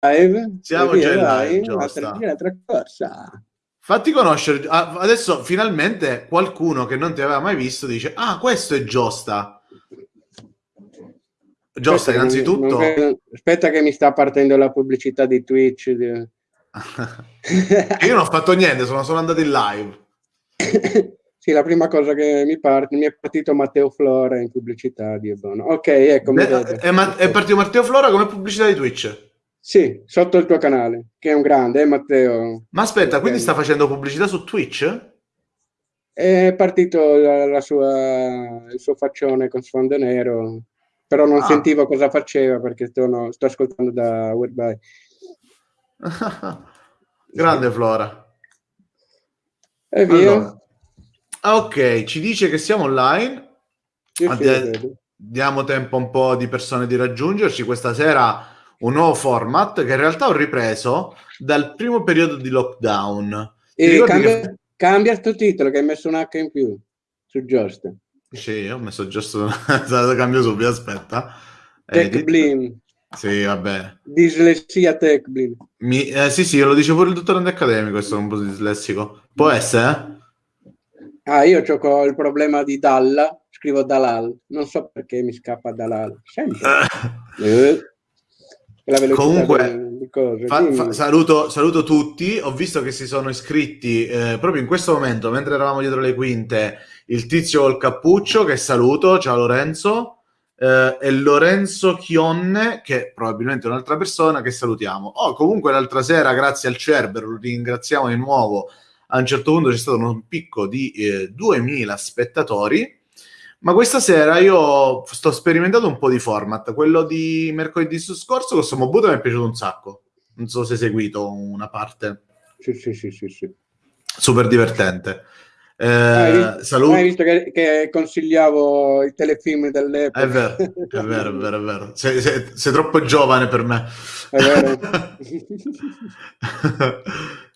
live. Siamo già in live, Giusta. Un'altra cosa. Fatti conoscere, ah, adesso finalmente qualcuno che non ti aveva mai visto dice, ah, questo è Giosta. Giosta, innanzitutto... Non, non, aspetta che mi sta partendo la pubblicità di Twitch. Io non ho fatto niente, sono solo andato in live. sì, la prima cosa che mi parte, mi è partito Matteo Flora in pubblicità di Ebono. Ok, ecco. Beh, è, ma- è partito Matteo Flora come pubblicità di Twitch? Sì, sotto il tuo canale, che è un grande, eh, Matteo? Ma aspetta, quindi sta facendo pubblicità su Twitch? È partito la, la sua, il suo faccione con sfondo nero, però non ah. sentivo cosa faceva perché sto, no, sto ascoltando da Whereby. Grande Flora. E via. Allora. Ah, ok, ci dice che siamo online. Sì, diamo tempo un po' di persone di raggiungerci. Questa sera un nuovo format che in realtà ho ripreso dal primo periodo di lockdown. E cambia, che... cambia il tuo titolo che hai messo un H in più su Just. Sì, ho messo Just, cambio subito, aspetta. Tech Blim. Sì, vabbè. Dislessia Tech Blim. Mi, eh, sì, sì, lo dice pure il dottore accademico, questo è un po' dislessico. Può essere, eh? Ah, io ho il problema di Dalla, scrivo Dalal, non so perché mi scappa Dalal. Sempre. eh la Comunque, di, cose. Fa, fa, saluto, saluto, tutti. Ho visto che si sono iscritti eh, proprio in questo momento, mentre eravamo dietro le quinte, il tizio col cappuccio, che saluto. Ciao Lorenzo. Eh, e Lorenzo Chionne, che probabilmente è un'altra persona, che salutiamo. Oh, comunque l'altra sera, grazie al Cerber, lo ringraziamo di nuovo. A un certo punto c'è stato un picco di eh, 2000 spettatori ma questa sera io sto sperimentando un po' di format. Quello di mercoledì scorso con Somobuto mi è piaciuto un sacco. Non so se hai seguito una parte. Sì, sì, sì, sì. sì. Super divertente. Eh, hai, visto, hai visto che, che, consigliavo i telefilm dell'epoca? È vero, è vero, è vero, è vero. Sei, sei, sei troppo giovane per me. È vero.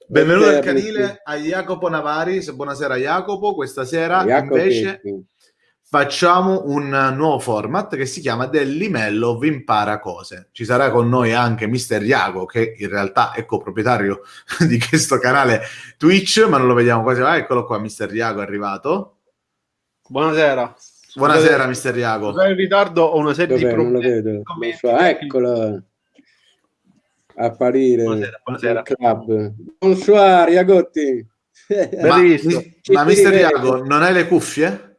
Benvenuto al canile a Jacopo Navaris. Buonasera Jacopo. Questa sera Jacopo, invece... Sì facciamo un nuovo format che si chiama Del Limello vi impara cose. Ci sarà con noi anche Mister Iago, che in realtà è coproprietario di questo canale Twitch, ma non lo vediamo quasi. Ah, eccolo qua, Mister Iago è arrivato. Buonasera. Buonasera, Mister Iago. Sono in ritardo, ho una serie Dov'è? di problemi. So, eccolo. Apparire. Buonasera, buonasera. Club. Bonsoir, Iagotti. Ma, ma Mister Iago, non hai le cuffie?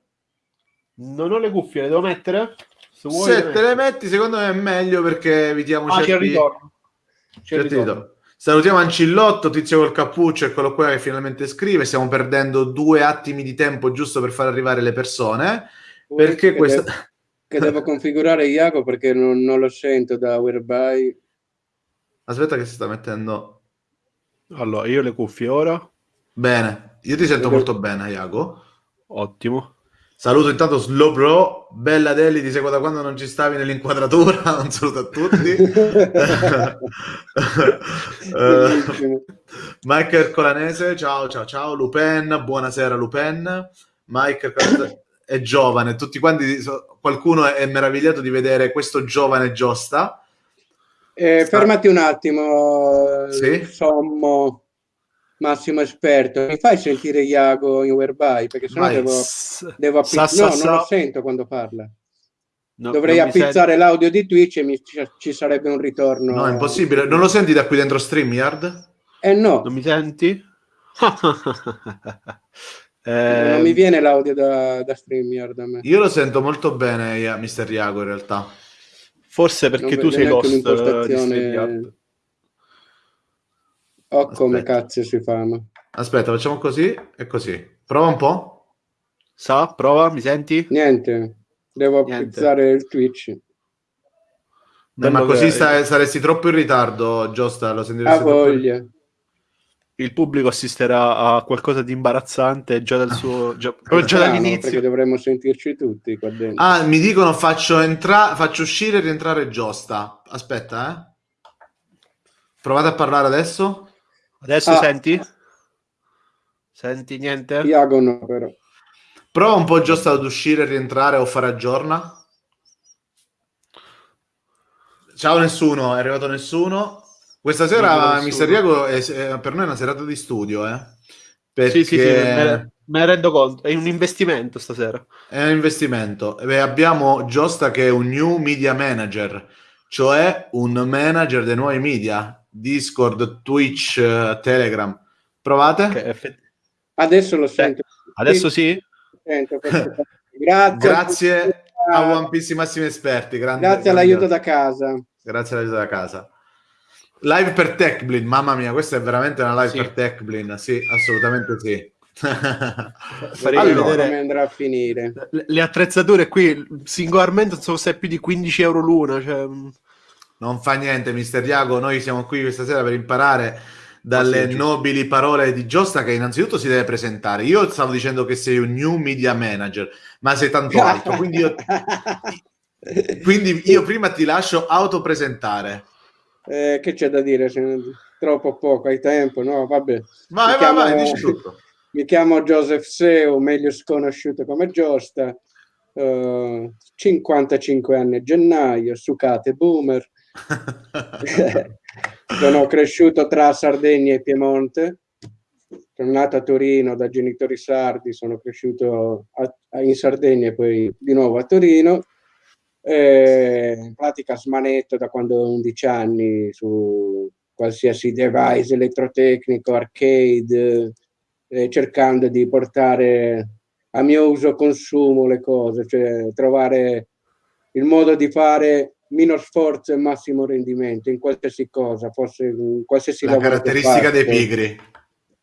Non ho le cuffie, le devo mettere? Se, Se te le metti, secondo me è meglio perché evitiamo ah, certi... c'è il ritorno. C'è ritorno. Salutiamo Ancillotto, tizio col cappuccio, eccolo qua che finalmente scrive. Stiamo perdendo due attimi di tempo giusto per far arrivare le persone. Perché che questa... Devo, che devo configurare Iago perché non, non, lo sento da Whereby. Aspetta che si sta mettendo... Allora, io le cuffie ora. Bene, io ti sento molto bene, Iago. Ottimo. Saluto intanto Slow Bro, bella Deli, ti seguo da quando non ci stavi nell'inquadratura, un saluto a tutti. uh, Mike Ercolanese, ciao ciao ciao, Lupen, buonasera Lupen. Mike è giovane, tutti quanti, qualcuno è meravigliato di vedere questo giovane Giosta. Eh, fermati un attimo, sì? Sommo massimo esperto, mi fai sentire Iago in whereby? Perché sennò Vai. devo, devo appizzare. No, non lo sento quando parla. No, Dovrei appizzare senti... l'audio di Twitch e mi, ci sarebbe un ritorno. No, è impossibile. Non lo senti da qui dentro StreamYard? Eh no. Non mi senti? eh... Non mi viene l'audio da, da StreamYard a me. Io lo sento molto bene, Mister Iago, in realtà. Forse perché non tu sei lost uh, di StreamYard. Oh, come cazzo si fanno. Aspetta, facciamo così e così. Prova un po'. Sa, prova, mi senti? Niente, devo appizzare il Twitch. Beh, ma così sta, saresti troppo in ritardo, Giusta, lo sentiresti voglia. Troppo... Il pubblico assisterà a qualcosa di imbarazzante già dal suo già, già dall'inizio. Perché dovremmo sentirci tutti qua dentro. Ah, mi dicono faccio, entra- faccio uscire e rientrare Giusta. Aspetta, eh. Provate a parlare adesso. Adesso ah. senti? Senti niente? Iago no, però. Prova un po' giusto ad uscire, rientrare o fare aggiorna. Ciao nessuno, è arrivato nessuno. Questa sera Mister Iago è, è, per noi è una serata di studio, eh? Perché... Sì, sì, sì, me, me ne rendo conto, è un investimento stasera. È un investimento. Beh, abbiamo Giosta che è un new media manager, cioè un manager dei nuovi media, Discord, Twitch, Telegram. Provate? Okay, Adesso lo sento. Eh, adesso sì? Sento, Grazie. Grazie a One Piece massimi esperti. Grande, Grazie all'aiuto da casa. Grazie all'aiuto da casa. Live per TechBlin, mamma mia, questa è veramente una live sì. per TechBlin, sì, assolutamente sì. Farei allora, vedere come andrà a finire. Le, le attrezzature qui singolarmente sono se più di 15 euro l'una. Cioè... Non fa niente, mister Diago. Noi siamo qui questa sera per imparare dalle nobili parole di Giosta che innanzitutto si deve presentare. Io stavo dicendo che sei un new media manager, ma sei tanto alto, quindi io, quindi io prima ti lascio autopresentare. Eh, che c'è da dire? Troppo poco, hai tempo, no? Vabbè. Vai, vai, chiamo, vai, dici tutto. Mi chiamo Joseph Seu, meglio sconosciuto come Giosta, uh, 55 anni a gennaio, sucate boomer. Sono cresciuto tra Sardegna e Piemonte. Sono nato a Torino da genitori sardi, sono cresciuto a, a, in Sardegna e poi di nuovo a Torino. Eh, in pratica smanetto da quando ho 11 anni su qualsiasi device elettrotecnico, arcade, eh, cercando di portare a mio uso consumo le cose, cioè trovare il modo di fare minor sforzo e massimo rendimento in qualsiasi cosa, forse in qualsiasi La caratteristica dei pigri.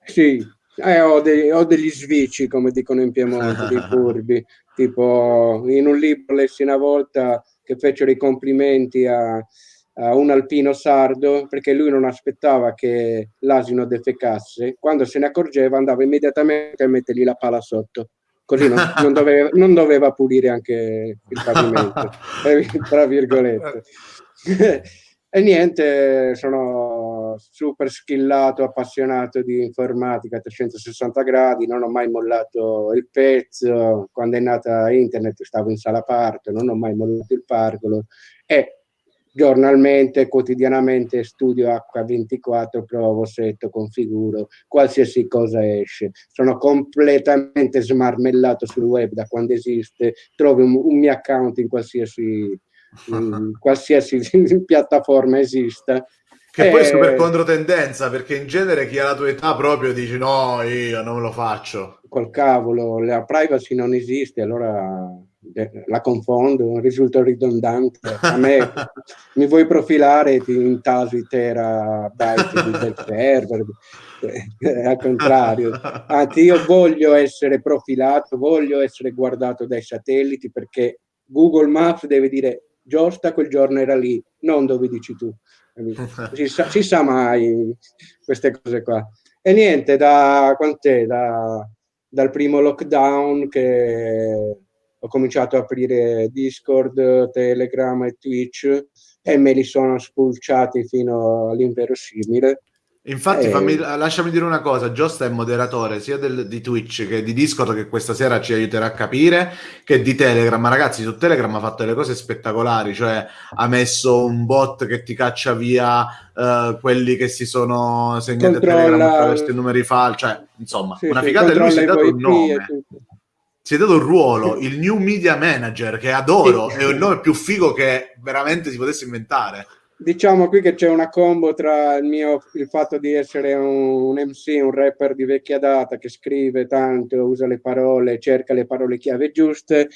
Sì, eh, ho, dei, ho, degli svici, come dicono in Piemonte, dei furbi. Tipo, in un libro lessi una volta che fecero i complimenti a, a, un alpino sardo perché lui non aspettava che l'asino defecasse. Quando se ne accorgeva andava immediatamente a mettergli la pala sotto così non, non, doveva, non, doveva, pulire anche il pavimento, tra virgolette. e niente, sono super skillato, appassionato di informatica a 360 gradi, non ho mai mollato il pezzo, quando è nata internet stavo in sala parto, non ho mai mollato il pargolo e giornalmente, quotidianamente studio H24, provo, setto, configuro, qualsiasi cosa esce. Sono completamente smarmellato sul web da quando esiste, trovi un, un mio account in qualsiasi, in qualsiasi piattaforma esista. Che poi è super controtendenza, perché in genere chi ha la tua età proprio dice no, io non lo faccio. Col cavolo, la privacy non esiste, allora eh, la confondo, risulta ridondante. A me mi vuoi profilare ti intasi terabyte del server, eh, al contrario. Anzi, io voglio essere profilato, voglio essere guardato dai satelliti perché Google Maps deve dire Giusta quel giorno era lì, non dove dici tu. Si sa, si sa mai queste cose qua. E niente, da quant'è? Da, dal primo lockdown che ho cominciato a aprire Discord, Telegram e Twitch e me li sono spulciati fino all'inverosimile. Infatti, e... fammi, lasciami dire una cosa: Giosta è moderatore sia del, di Twitch che di Discord, che questa sera ci aiuterà a capire, che di Telegram. Ma ragazzi, su Telegram ha fatto delle cose spettacolari, cioè ha messo un bot che ti caccia via uh, quelli che si sono segnati a Telegram attraverso i numeri falsi, cioè insomma, sì, una sì, figata e lui si è dato un nome si è dato un ruolo, il new media manager, che adoro, sì. è il nome più figo che veramente si potesse inventare. Diciamo qui che c'è una combo tra il mio il fatto di essere un, un MC, un rapper di vecchia data che scrive tanto, usa le parole, cerca le parole chiave giuste,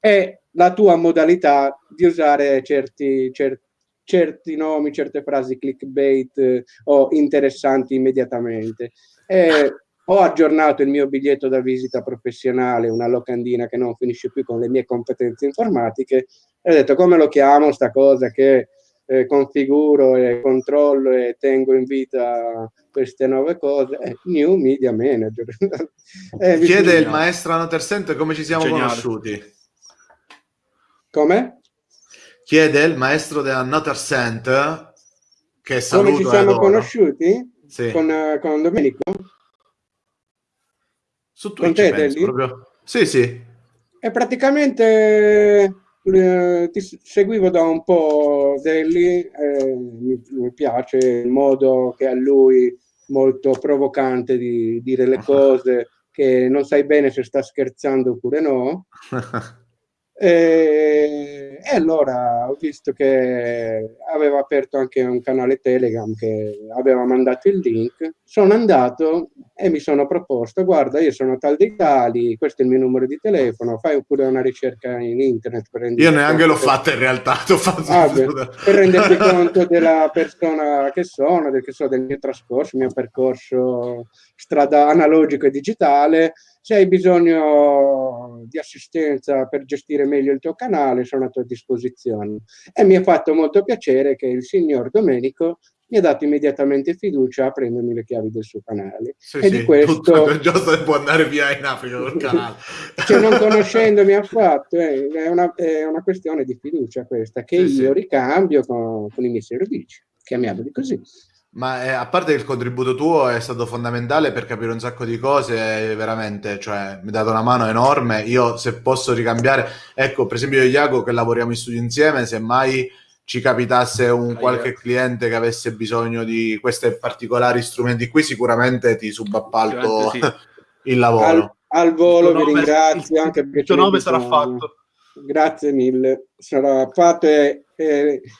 e la tua modalità di usare certi, certi certi nomi, certe frasi clickbait eh, o interessanti immediatamente. E ho aggiornato il mio biglietto da visita professionale, una locandina che non finisce più con le mie competenze informatiche, e ho detto come lo chiamo sta cosa che eh, configuro e controllo e tengo in vita queste nuove cose, eh, New Media Manager. eh, Chiede il maestro Anotersente come ci siamo Geniale. conosciuti. Come? Chiede il maestro della Notersent che saluto Come ci siamo conosciuti? Sì. Con, uh, con Domenico? Su Twitch, penso, proprio. Sì, sì. E praticamente eh, ti seguivo da un po' Delli, eh, mi, mi, piace il modo che ha lui molto provocante di dire le cose, che non sai bene se sta scherzando oppure no. E, e, allora ho visto che aveva aperto anche un canale Telegram che aveva mandato il link. Sono andato e mi sono proposto: Guarda, io sono tal dei tali, questo è il mio numero di telefono. Fai pure una ricerca in internet. Per io neanche l'ho fatta in realtà. Ah, beh, per renderti conto della persona che sono, del, che so, del mio trascorso, il mio percorso strada analogico e digitale se hai bisogno di assistenza per gestire meglio il tuo canale, sono a tua disposizione. E mi ha fatto molto piacere che il signor Domenico mi ha dato immediatamente fiducia a prendermi le chiavi del suo canale. Sì, e sì, di questo Giusto può andare via in Africa col canale. cioè, non conoscendomi affatto, eh, è, una, è, una, questione di fiducia questa che sì, io ricambio con, con i miei servizi, chiamiamoli così. Ma eh, a parte che il contributo tuo è stato fondamentale per capire un sacco di cose, veramente, cioè mi ha dato una mano enorme. Io se posso ricambiare, ecco, per esempio io e Iago che lavoriamo in studio insieme, se mai ci capitasse un qualche cliente che avesse bisogno di questi particolari strumenti qui, sicuramente ti subappalto sì. il lavoro. Al, al volo vi ringrazio anche perché il tuo nome sarà fatto. Grazie mille, sarà fatto e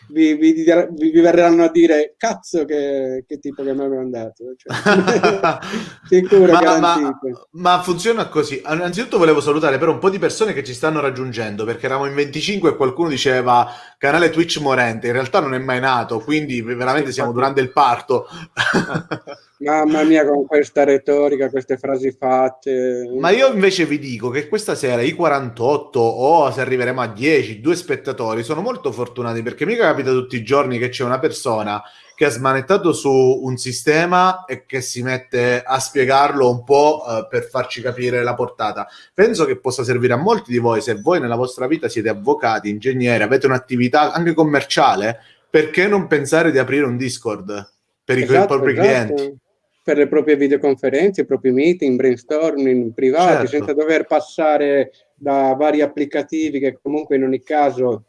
vi, vi, vi, vi, verranno a dire cazzo che, che tipo che mi aveva mandato cioè, sicuro ma, ma, ma, funziona così. Innanzitutto volevo salutare però un po' di persone che ci stanno raggiungendo perché eravamo in 25 e qualcuno diceva canale Twitch morente in realtà non è mai nato quindi veramente sì, siamo durante il parto. Mamma mia, con questa retorica, queste frasi fatte. Ma io invece vi dico che questa sera i 48 o se arriveremo a 10, due spettatori sono molto fortunati perché mica capita tutti i giorni che c'è una persona che ha smanettato su un sistema e che si mette a spiegarlo un po' eh, per farci capire la portata. Penso che possa servire a molti di voi se voi nella vostra vita siete avvocati, ingegneri, avete un'attività anche commerciale, perché non pensare di aprire un Discord per esatto, i propri esatto. clienti? per le proprie videoconferenze, i propri meeting, brainstorming privati, certo. senza dover passare da vari applicativi che comunque in ogni caso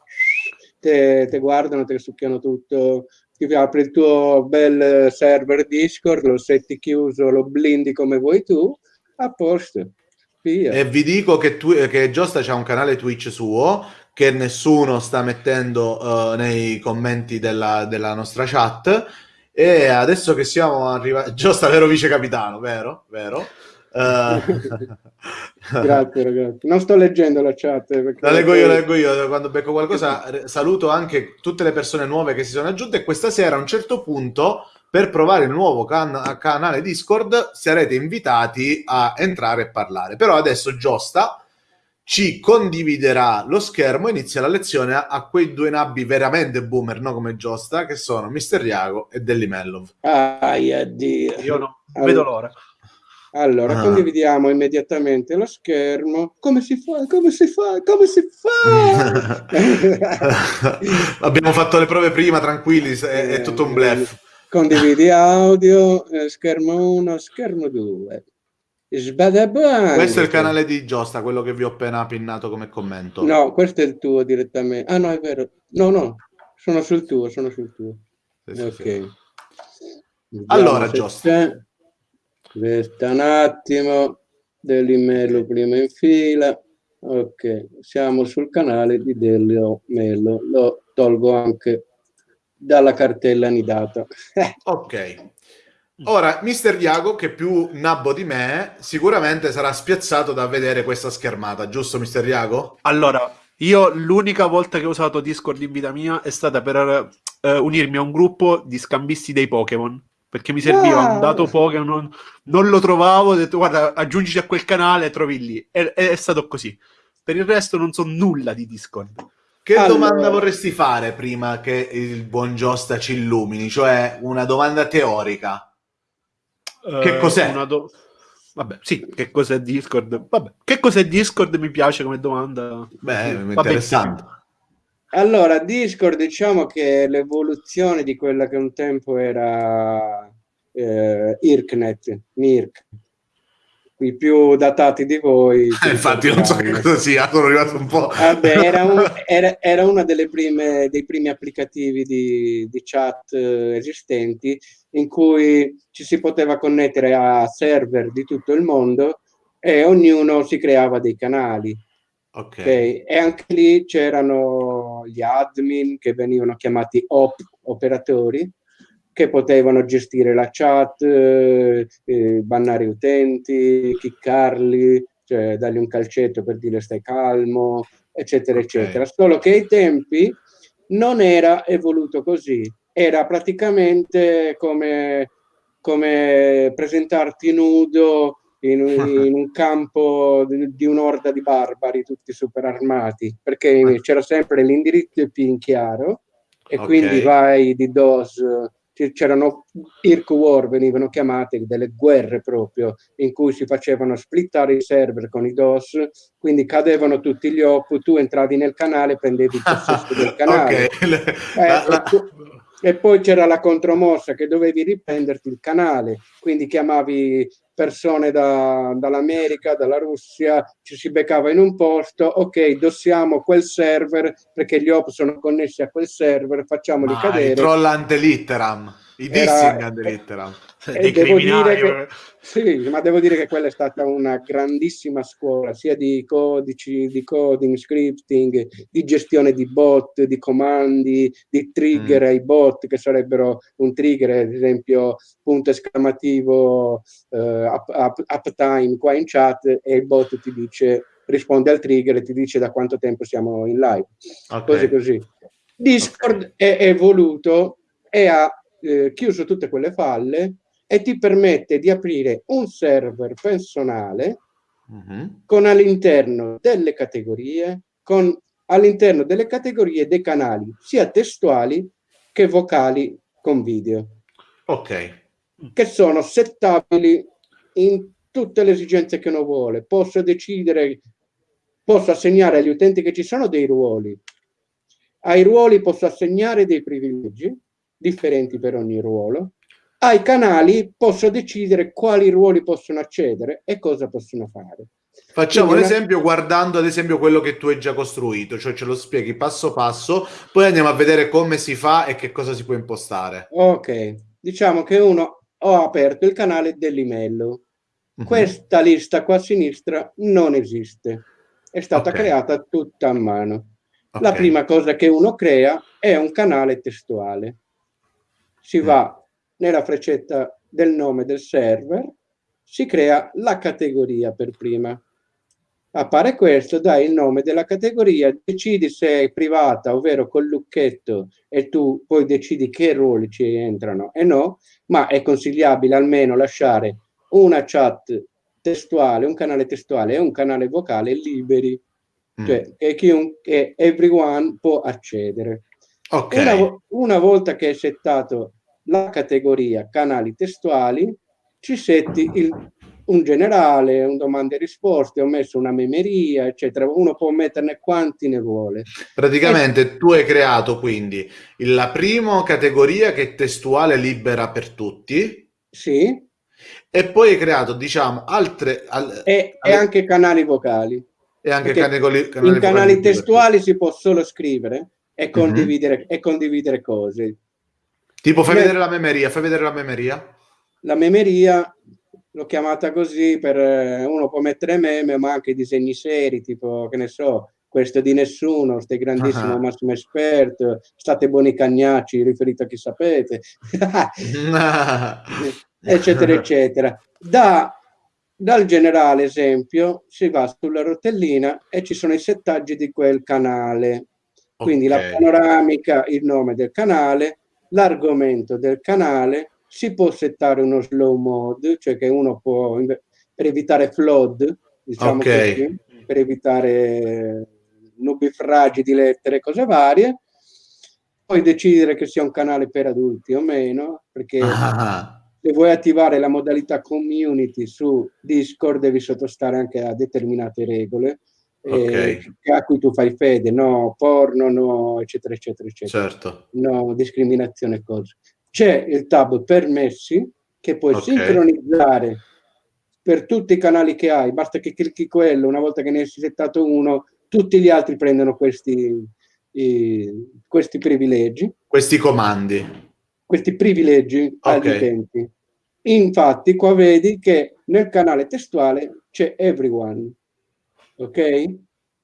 te, te guardano, te succhiano tutto, ti apri il tuo bel server Discord, lo setti chiuso, lo blindi come vuoi tu, a posto. Via. E vi dico che, tu, che Giosta c'ha un canale Twitch suo che nessuno sta mettendo uh, nei commenti della, della nostra chat e adesso che siamo arrivati, Giosta, vero vice capitano, vero? Vero? Uh... Grazie ragazzi, non sto leggendo la chat. La leggo io, la leggo io, quando becco qualcosa saluto anche tutte le persone nuove che si sono aggiunte e questa sera a un certo punto per provare il nuovo can- canale Discord sarete invitati a entrare e parlare. Però adesso Giosta ci condividerà lo schermo e inizia la lezione a, a, quei due nabbi veramente boomer, no come Giosta, che sono Mister Iago e Delli Mellov. Ai, addio. Io no, allora, vedo l'ora. Allora, ah. condividiamo immediatamente lo schermo. Come si fa? Come si fa? Come si fa? Abbiamo fatto le prove prima, tranquilli, è, è tutto un bluff. Condividi audio, eh, schermo 1, schermo 2. Sbadabang. Questo è il canale di Giosta, quello che vi ho appena pinnato come commento. No, questo è il tuo direttamente. Ah no, è vero. No, no, sono sul tuo, sono sul tuo. Sì, ok. Sì. Allora, Giosta. Aspetta un attimo, dell'email prima in fila. Ok, siamo sul canale di Delio Melo. Lo tolgo anche dalla cartella nidata. ok. Ora, Mister Diago, che è più nabbo di me, sicuramente sarà spiazzato da vedere questa schermata, giusto Mister Diago? Allora, io l'unica volta che ho usato Discord in vita mia è stata per uh, unirmi a un gruppo di scambisti dei Pokémon. Perché mi serviva wow. un dato Pokémon, non, non, lo trovavo, ho detto guarda, aggiungiti a quel canale e trovi lì. È, è stato così. Per il resto non so nulla di Discord. Che allora... domanda vorresti fare prima che il buon Giosta ci illumini? Cioè una domanda teorica. Che eh, cos'è? Do... Vabbè, sì, che cos'è Discord? Vabbè, che cos'è Discord mi piace come domanda. Beh, interessante. Allora, Discord diciamo che è l'evoluzione di quella che un tempo era eh, IRCnet, MIRC. i più datati di voi. Eh, infatti non so che cosa sia, sono arrivato un po'. Vabbè, era, un, era, era uno dei primi applicativi di, di chat eh, esistenti in cui ci si poteva connettere a server di tutto il mondo e ognuno si creava dei canali. Okay. E anche lì c'erano gli admin che venivano chiamati op, operatori, che potevano gestire la chat, eh, eh, bannare utenti, chiccarli, cioè dargli un calcetto per dire stai calmo, eccetera, okay. eccetera. Solo che ai tempi non era evoluto così, era praticamente come, come presentarti nudo in, in un campo di, di un'orda di barbari tutti super armati, perché c'era sempre l'indirizzo IP in chiaro e okay. quindi vai di DOS c'erano Irk War, venivano chiamate delle guerre proprio, in cui si facevano splittare i server con i DOS, quindi cadevano tutti gli op, tu entravi nel canale, prendevi il possesso del canale. okay. eh, la, e poi c'era la contromossa che dovevi riprenderti il canale, quindi chiamavi persone da, dall'America, dalla Russia, ci si beccava in un posto, ok, dossiamo quel server perché gli op sono connessi a quel server, facciamoli Ma cadere. Trollante litteram. I dissing addirittura. E devo dire che, sì, ma devo dire che quella è stata una grandissima scuola, sia di codici, di coding, scripting, di gestione di bot, di comandi, di trigger mm. ai bot, che sarebbero un trigger, ad esempio, punto esclamativo, uh, up, up, uptime qua in chat, e il bot ti dice, risponde al trigger e ti dice da quanto tempo siamo in live. Okay. Così così. Discord okay. è evoluto e ha eh, chiuso tutte quelle falle e ti permette di aprire un server personale uh mhm. -huh. con all'interno delle categorie, con all'interno delle categorie dei canali sia testuali che vocali con video. Ok. Che sono settabili in tutte le esigenze che uno vuole. Posso decidere, posso assegnare agli utenti che ci sono dei ruoli. Ai ruoli posso assegnare dei privilegi differenti per ogni ruolo. Ai canali posso decidere quali ruoli possono accedere e cosa possono fare. Facciamo Quindi l'esempio una... guardando ad esempio quello che tu hai già costruito, cioè ce lo spieghi passo passo, poi andiamo a vedere come si fa e che cosa si può impostare. Ok, diciamo che uno ho aperto il canale dell'email. Uh-huh. Questa lista qua a sinistra non esiste, è stata okay. creata tutta a mano. Okay. La prima cosa che uno crea è un canale testuale si mm. va nella freccetta del nome del server, si crea la categoria per prima. Appare questo, dai il nome della categoria, decidi se è privata, ovvero col lucchetto, e tu poi decidi che ruoli ci entrano e no, ma è consigliabile almeno lasciare una chat testuale, un canale testuale e un canale vocale liberi, mm. cioè che chiunque, everyone può accedere. Okay. Una, una, volta che è settato la categoria canali testuali, ci setti il, un generale, un domande e risposte, ho messo una memeria, eccetera. Uno può metterne quanti ne vuole. Praticamente e... tu hai creato quindi la prima categoria che è testuale libera per tutti. Sì. E poi hai creato, diciamo, altre... Al, e, e anche canali vocali. E anche canali, canali in canali testuali si può solo scrivere e condividere, mm-hmm. e condividere cose. Tipo, fai vedere la memeria, fai vedere la memeria. La memeria l'ho chiamata così per eh, uno può mettere meme, ma anche disegni seri, tipo, che ne so, questo di nessuno, stai grandissimo uh -huh. massimo esperto, state buoni cagnacci, riferito a chi sapete, eccetera, eccetera. Da, dal generale esempio si va sulla rotellina e ci sono i settaggi di quel canale. Quindi okay. la panoramica, il nome del canale, l'argomento del canale, si può settare uno slow mode, cioè che uno può, per evitare flood, diciamo okay. così, per evitare nubifragi di lettere, cose varie, poi decidere che sia un canale per adulti o meno, perché ah. se vuoi attivare la modalità community su Discord devi sottostare anche a determinate regole, okay. eh, a cui tu fai fede, no porno, no eccetera eccetera eccetera, certo. no discriminazione cose. C'è il tab permessi che puoi okay. sincronizzare per tutti i canali che hai, basta che clicchi quello, una volta che ne hai settato uno, tutti gli altri prendono questi, i, questi privilegi. Questi comandi. Questi privilegi okay. agli utenti. Infatti qua vedi che nel canale testuale c'è everyone, ok?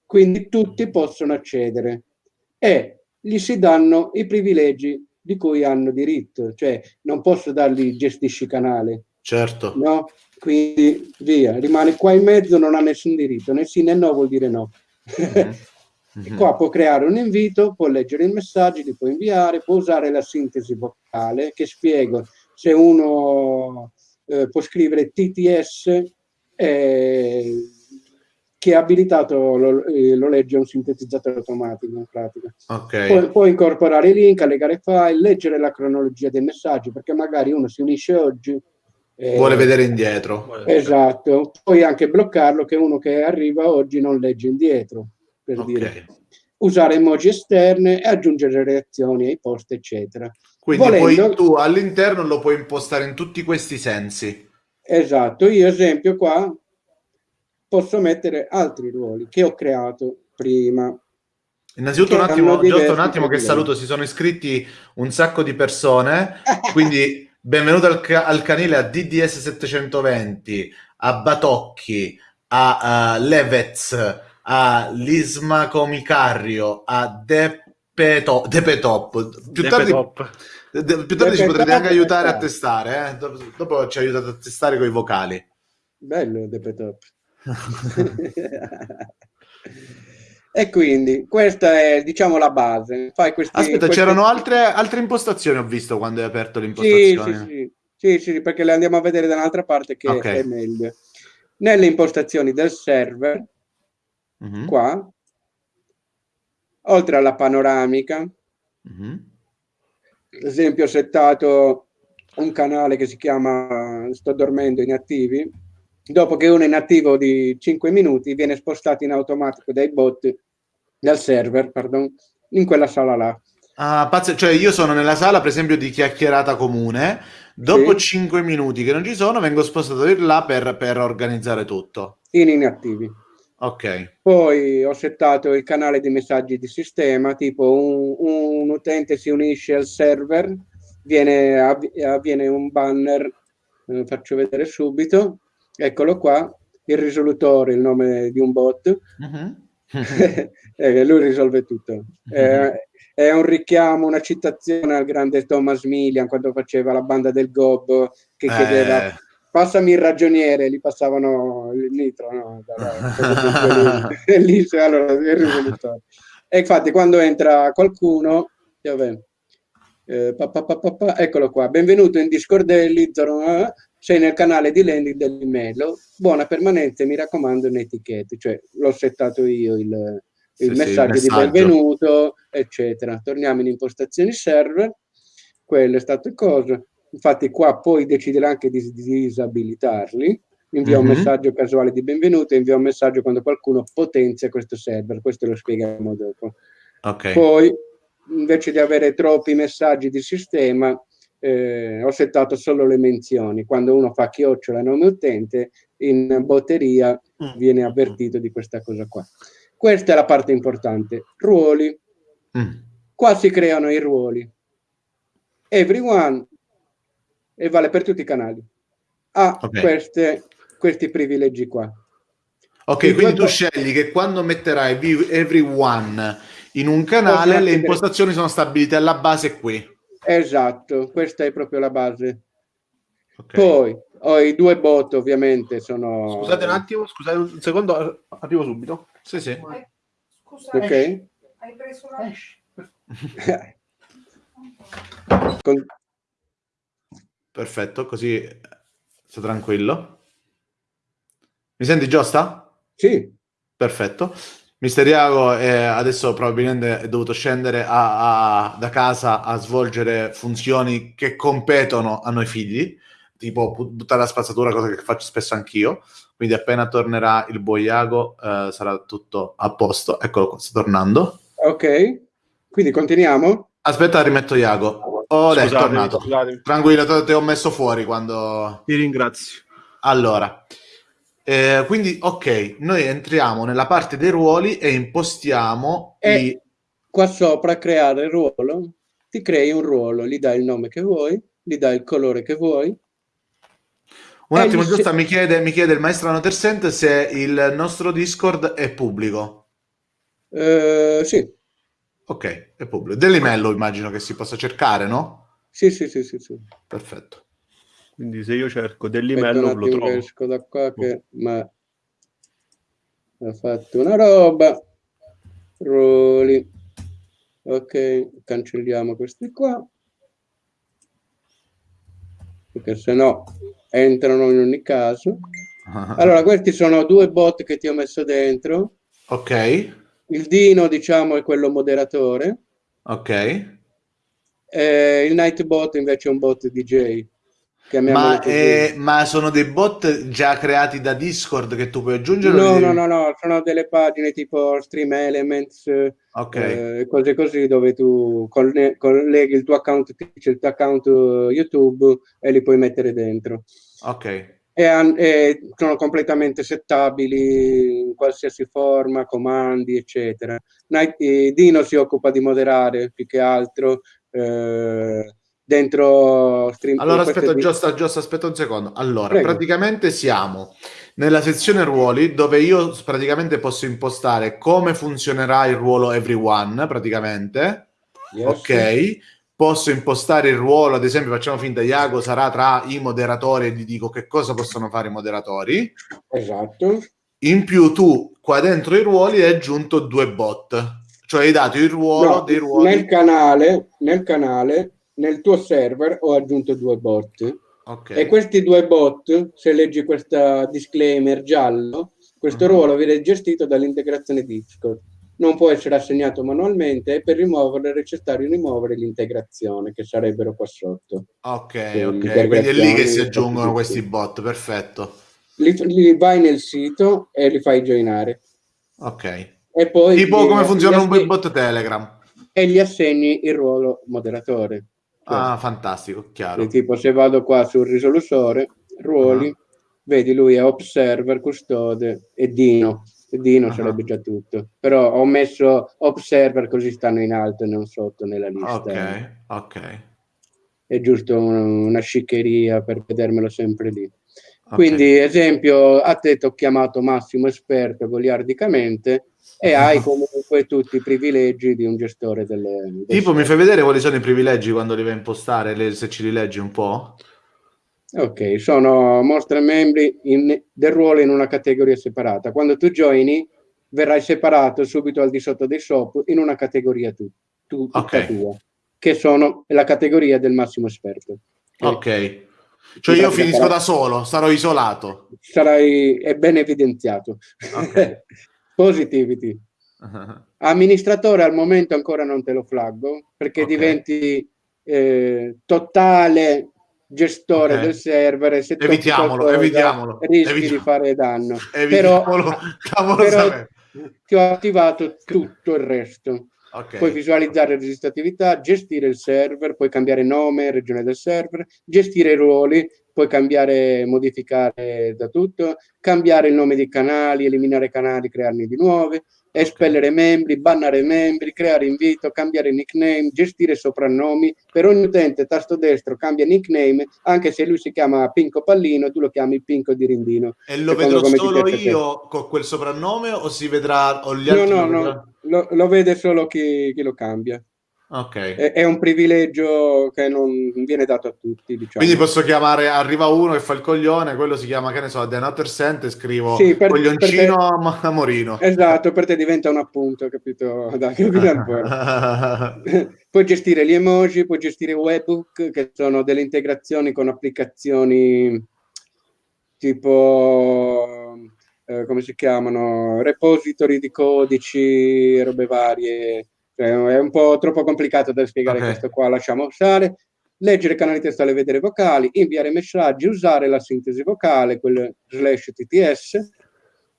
Quindi tutti possono accedere e gli si danno i privilegi di cui hanno diritto, cioè non posso dargli gestisci canale. Certo. No? Quindi via, rimane qua in mezzo, non ha nessun diritto, né sì né no vuol dire no. Mm-hmm. Mm-hmm. qua può creare un invito, può leggere i messaggi, li può inviare, può usare la sintesi vocale che spiego se uno eh, può scrivere TTS eh, che è abilitato lo, eh, lo, legge un sintetizzatore automatico in pratica. Okay. Può, può, incorporare i link, allegare file, leggere la cronologia dei messaggi, perché magari uno si unisce oggi. Eh, vuole vedere indietro. Esatto. Puoi anche bloccarlo che uno che arriva oggi non legge indietro, per okay. dire. Usare emoji esterne e aggiungere reazioni ai post, eccetera. Quindi Volendo, poi tu all'interno lo puoi impostare in tutti questi sensi. Esatto, io esempio qua posso mettere altri ruoli che ho creato prima. Innanzitutto un attimo, giusto un attimo che saluto, si sono iscritti un sacco di persone, quindi benvenuto al, al, canile a DDS 720, a Batocchi, a, a Levez, a Lisma Comicario, a Depetop. Depetop. Più tardi, De, più tardi ci potrete anche aiutare a testare, eh? dopo, dopo ci aiutate a testare con i vocali. Bello Depetop. E quindi questa è diciamo la base. Fai questi, Aspetta, questi... c'erano altre, altre impostazioni, ho visto quando hai aperto l'impostazione. Sì, sì, sì, sì, sì perché le andiamo a vedere da un'altra parte che okay. è meglio. Nelle impostazioni del server, mm-hmm. qua, oltre alla panoramica, mm-hmm. ad esempio ho settato un canale che si chiama Sto dormendo inattivi, dopo che uno è inattivo di 5 minuti viene spostato in automatico dai bot dal server pardon, in quella sala là. Ah, pazzo, cioè io sono nella sala per esempio di chiacchierata comune. Dopo sì. 5 minuti che non ci sono vengo spostato di là per, per organizzare tutto. In inattivi. Ok. Poi ho settato il canale di messaggi di sistema tipo un, un utente si unisce al server viene, avviene un banner eh, faccio vedere subito Eccolo qua, il risolutore, il nome di un bot. Uh-huh. eh, lui risolve tutto. Uh-huh. Eh, è un richiamo, una citazione al grande Thomas Millian quando faceva la banda del Gob che eh. chiedeva eh. passami il ragioniere, gli passavano il nitro, no? lì, allora, il risolutore. E infatti quando entra qualcuno, vabbè, eh, pa, pa, pa, eccolo qua, benvenuto in Discordelli, sei nel canale di landing dell'email, buona permanenza, mi raccomando, in etichette, cioè l'ho settato io il, il, sì, messaggio, sì, il messaggio di benvenuto, eccetera. Torniamo in impostazioni server, quello è stato il coso. Infatti qua puoi decidere anche di, di disabilitarli, invia mm-hmm. un mhm. messaggio casuale di benvenuto, invia un messaggio quando qualcuno potenzia questo server, questo lo spieghiamo dopo. Okay. Poi, invece di avere troppi messaggi di sistema, eh, ho settato solo le menzioni. Quando uno fa chiocciola nome utente, in botteria mm. viene avvertito di questa cosa qua. Questa è la parte importante. Ruoli. Mm. Qua si creano i ruoli. Everyone, e vale per tutti i canali, ha okay. queste, questi privilegi qua. Ok, Il quindi tu scegli che quando metterai everyone in un canale, le impostazioni sono stabilite alla base qui. Esatto, questa è proprio la base. Okay. Poi ho i due bot ovviamente sono... Scusate un attimo, scusate un secondo, arrivo subito. Sì, sì. Scusa, ok. Hai preso la... Con... Perfetto, così sto tranquillo. Mi senti giusta? Sì. Perfetto. Misteriago è, adesso probabilmente è dovuto scendere a, a, da casa a svolgere funzioni che competono a noi figli, tipo buttare la spazzatura, cosa che faccio spesso anch'io. Quindi appena tornerà il Boiago eh, sarà tutto a posto. Eccolo qua, sta tornando. Ok, quindi continuiamo? Aspetta, rimetto Iago. Oh, dai, è tornato. Scusatemi. Tranquillo, te, te ho messo fuori quando... Ti ringrazio. Allora, Eh, quindi, ok, noi entriamo nella parte dei ruoli e impostiamo e i... qua sopra creare il ruolo, ti crei un ruolo, gli dai il nome che vuoi, gli dai il colore che vuoi. Un attimo, giusto, se... mi, chiede, mi chiede il maestro Notersent se il nostro Discord è pubblico. Uh, sì. Ok, è pubblico. Dell'email immagino che si possa cercare, no? Sì, sì, sì, sì, sì. Perfetto. Quindi se io cerco dell'email lo trovo. esco da qua che ma ha fatto una roba. Roli. Ok, cancelliamo questi qua. Perché se no entrano in ogni caso. Allora, questi sono due bot che ti ho messo dentro. Ok. Il Dino, diciamo, è quello moderatore. Ok. Eh, il Nightbot invece è un bot DJ. Ma, è, ma, sono dei bot già creati da Discord che tu puoi aggiungere? No, no, no, no, sono delle pagine tipo Stream Elements okay. eh, cose così dove tu colleghi il tuo account il tuo account YouTube e li puoi mettere dentro. Ok. E, e sono completamente settabili in qualsiasi forma, comandi, eccetera. Night, Dino si occupa di moderare più che altro. Eh, dentro stream. Allora aspetta. Giusto, giusto, aspetta un secondo. Allora, Prego. praticamente siamo nella sezione ruoli dove io praticamente posso impostare come funzionerà il ruolo everyone, praticamente. Yes. Ok. Posso impostare il ruolo, ad esempio, facciamo finta Iago sarà tra i moderatori e gli dico che cosa possono fare i moderatori. Esatto. In più tu qua dentro i ruoli hai aggiunto due bot, cioè hai dato il ruolo no, dei ruoli. Nel canale, nel canale nel tuo server ho aggiunto due bot. Okay. E questi due bot, se leggi questa disclaimer giallo, questo uh-huh. ruolo viene gestito dall'integrazione Discord. Non può essere assegnato manualmente e per rimuovere è necessario rimuovere l'integrazione che sarebbero qua sotto. Ok, Quindi, ok. Quindi è lì che si aggiungono questi bot, perfetto. Li, li, vai nel sito e li fai joinare. Ok. E poi tipo come funziona un bot Telegram. E gli assegni il ruolo moderatore. Ah, fantastico, chiaro. tipo se vado qua sul risolutore, ruoli, uh-huh. vedi lui è observer, custode e Dino. E Dino uh-huh. sarebbe già tutto. Però ho messo observer così stanno in alto e non sotto nella lista. Ok, ok. È giusto una, una sciccheria per vedermelo sempre lì. Okay. Quindi, esempio, a te ti ho chiamato massimo esperto goliardicamente e hai comunque tutti i privilegi di un gestore delle... Del tipo, mi fai vedere quali sono i privilegi quando li vai a impostare, le, se ci li leggi un po'? Ok, sono mostra membri in, del ruolo in una categoria separata. Quando tu joini, verrai separato subito al di sotto dei SOP in una categoria tu, tu okay. tua, che sono la categoria del massimo esperto. Ok. okay. Cioè io finisco da solo, sarò isolato. Sarai, è ben evidenziato. Okay. Positivity. Amministratore al momento ancora non te lo flaggo perché okay. diventi eh, totale gestore okay. del server e se evitiamolo, cosa, evitiamolo, rischi evitiamolo. di fare danno. Evitiamolo, però, però ti ho attivato tutto il resto. Okay. Puoi visualizzare registratività, gestire il server, puoi cambiare nome, regione del server, gestire i ruoli, puoi cambiare, modificare da tutto, cambiare il nome dei canali, eliminare canali, crearne di nuovi, espellere membri, bannare membri, creare invito, cambiare nickname, gestire soprannomi. Per ogni utente, tasto destro, cambia nickname, anche se lui si chiama Pinco Pallino, tu lo chiami Pinco di Rindino. E lo vedrò solo io con quel soprannome o si vedrà o gli altri? No, no, no, lo, lo, vede solo chi, chi lo cambia. Okay. È, è, un privilegio che non viene dato a tutti. Diciamo. Quindi posso chiamare, arriva uno che fa il coglione, quello si chiama, che ne so, The Nutter Sent e scrivo sì, per, coglioncino per te, a Morino. Esatto, per te diventa un appunto, capito? Dai, puoi gestire gli emoji, puoi gestire webbook, che sono delle integrazioni con applicazioni tipo... Eh, come si chiamano? Repository di codici, robe varie è un po' troppo complicato da spiegare okay. questo qua, lasciamo stare. Leggere canali testuali, vedere vocali, inviare messaggi, usare la sintesi vocale, quel slash TTS,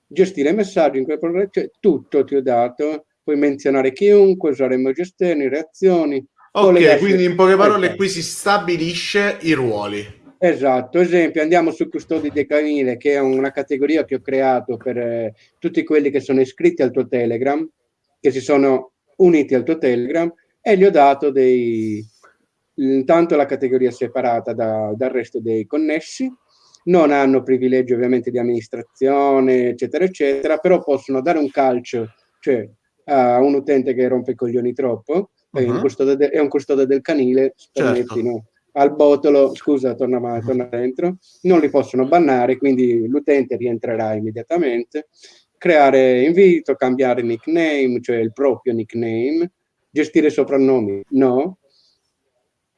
gestire messaggi in quel programma, cioè tutto ti ho dato. Puoi menzionare chiunque, usare emoji esterni, reazioni. Ok, quindi in poche parole qui si stabilisce i ruoli. Esatto, esempio, andiamo su Custodi del Canile, che è una categoria che ho creato per eh, tutti quelli che sono iscritti al tuo Telegram, che si sono uniti al tuo Telegram, e gli ho dato dei... intanto la categoria separata da, dal resto dei connessi, non hanno privilegi ovviamente di amministrazione, eccetera, eccetera, però possono dare un calcio, cioè a un utente che rompe i coglioni troppo, uh-huh. è, un custode, è, un custode del canile, permetti, certo. no? al botolo, scusa, torna, torna dentro, non li possono bannare, quindi l'utente rientrerà immediatamente, creare invito, cambiare nickname, cioè il proprio nickname, gestire soprannomi, no,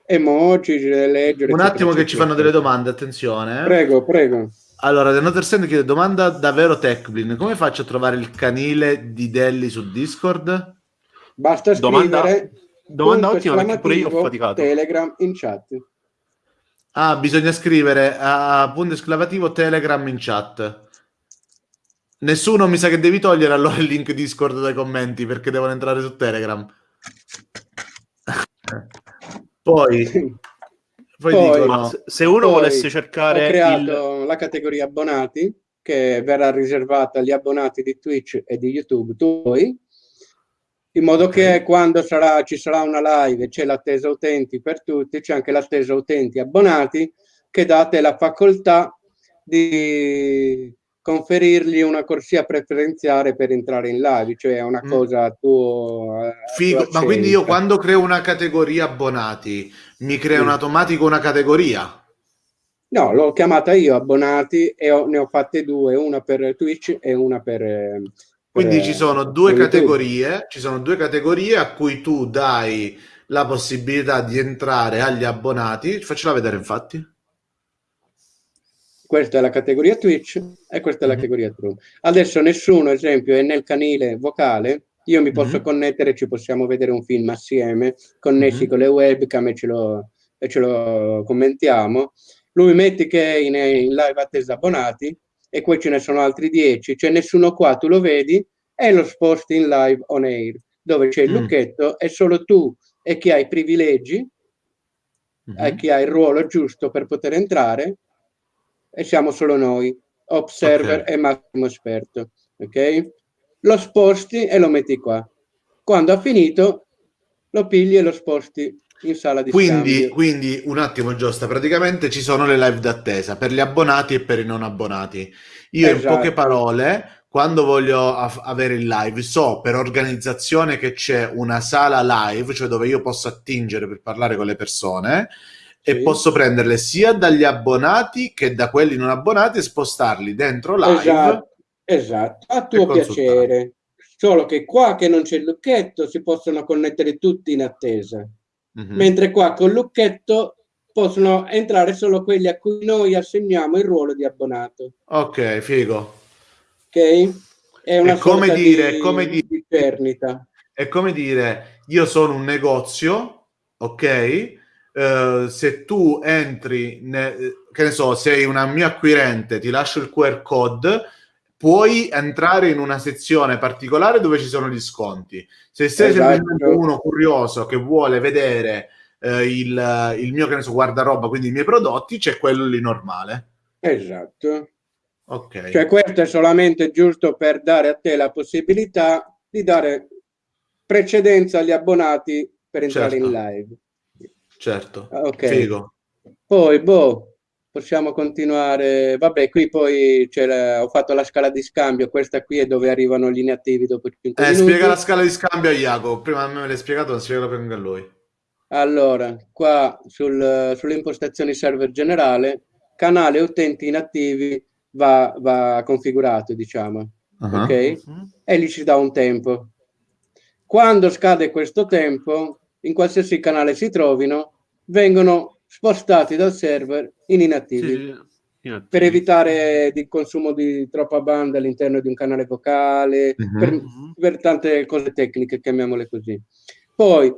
emoji, leggere. Un attimo che ci fanno delle domande, attenzione. Eh. Prego, prego. Allora, The Noter Send chiede domanda davvero Techblin, come faccio a trovare il canile di Delli su Discord? Basta scrivere domanda, domanda ottima perché pure io ho faticato. Telegram in chat. Ah, bisogna scrivere a punto esclamativo Telegram in chat. Nessuno mi sa che devi togliere allora il link Discord dai commenti perché devono entrare su Telegram. poi, poi, poi dicono, se uno volesse cercare ho creato il... la categoria abbonati che verrà riservata agli abbonati di Twitch e di YouTube, tu in modo che quando sarà, ci sarà una live e c'è l'attesa utenti per tutti, c'è anche l'attesa utenti abbonati che date la facoltà di conferirgli una corsia preferenziale per entrare in live, cioè è una mm. cosa a tuo... Figo, ma quindi io quando creo una categoria abbonati, mi crea sì. un automatico una categoria? No, l'ho chiamata io abbonati e ho, ne ho fatte due, una per Twitch e una per, quindi eh, ci sono due categorie, ci sono due categorie a cui tu dai la possibilità di entrare agli abbonati. Faccela vedere, infatti. Questa è la categoria Twitch e questa è la mm-hmm. categoria True. Adesso nessuno, esempio, è nel canile vocale. Io mi posso mm-hmm. connettere, ci possiamo vedere un film assieme, connessi mm-hmm. con le webcam e ce lo, e ce lo commentiamo. Lui metti che è in, in live attesa abbonati e poi ce ne sono altri 10, c'è nessuno qua, tu lo vedi, e lo sposti in live on air, dove c'è il mm. lucchetto e solo tu e chi ha i privilegi, e chi ha il ruolo giusto per poter entrare, e siamo solo noi, observer okay. e massimo esperto, ok? Lo sposti e lo metti qua. Quando ha finito, lo pigli e lo sposti in sala di quindi, quindi un attimo Giusta, praticamente ci sono le live d'attesa per gli abbonati e per i non abbonati. Io esatto. in poche parole, quando voglio av- avere il live, so per organizzazione che c'è una sala live, cioè dove io posso attingere per parlare con le persone sì. e posso prenderle sia dagli abbonati che da quelli non abbonati e spostarli dentro live. Esatto, esatto. a tuo piacere. Solo che qua che non c'è il lucchetto si possono connettere tutti in attesa. Mm-hmm. Mentre qua con Lucchetto possono entrare solo quelli a cui noi assegniamo il ruolo di abbonato. Ok, figo. Ok? È una è come dire, di, come di perdita. È come dire, io sono un negozio, ok? Uh, se tu entri, ne, che ne so, sei una mia acquirente, ti lascio il QR code, puoi entrare in una sezione particolare dove ci sono gli sconti. Se sei esatto. semplicemente uno curioso che vuole vedere eh, il, il, mio, che ne so, guardaroba, quindi i miei prodotti, c'è quello lì normale. Esatto. Ok. Cioè questo è solamente giusto per dare a te la possibilità di dare precedenza agli abbonati per entrare certo. in live. Certo. Ok. Figo. Poi, boh, possiamo continuare. Vabbè, qui poi la, ho fatto la scala di scambio, questa qui è dove arrivano gli inattivi dopo 5 eh, minuti. Spiega la scala di scambio a Iago, prima a me me l'hai spiegato, spiegalo anche a lui. Allora, qua sul, sulle impostazioni server generale, canale utenti inattivi va, va configurato, diciamo, uh-huh. ok? Uh-huh. E lì ci dà un tempo. Quando scade questo tempo, in qualsiasi canale si trovino, vengono spostati dal server in inattivi. Sì, inattivi. Per evitare il consumo di troppa banda all'interno di un canale vocale, per, mhm. per, tante cose tecniche, chiamiamole così. Poi,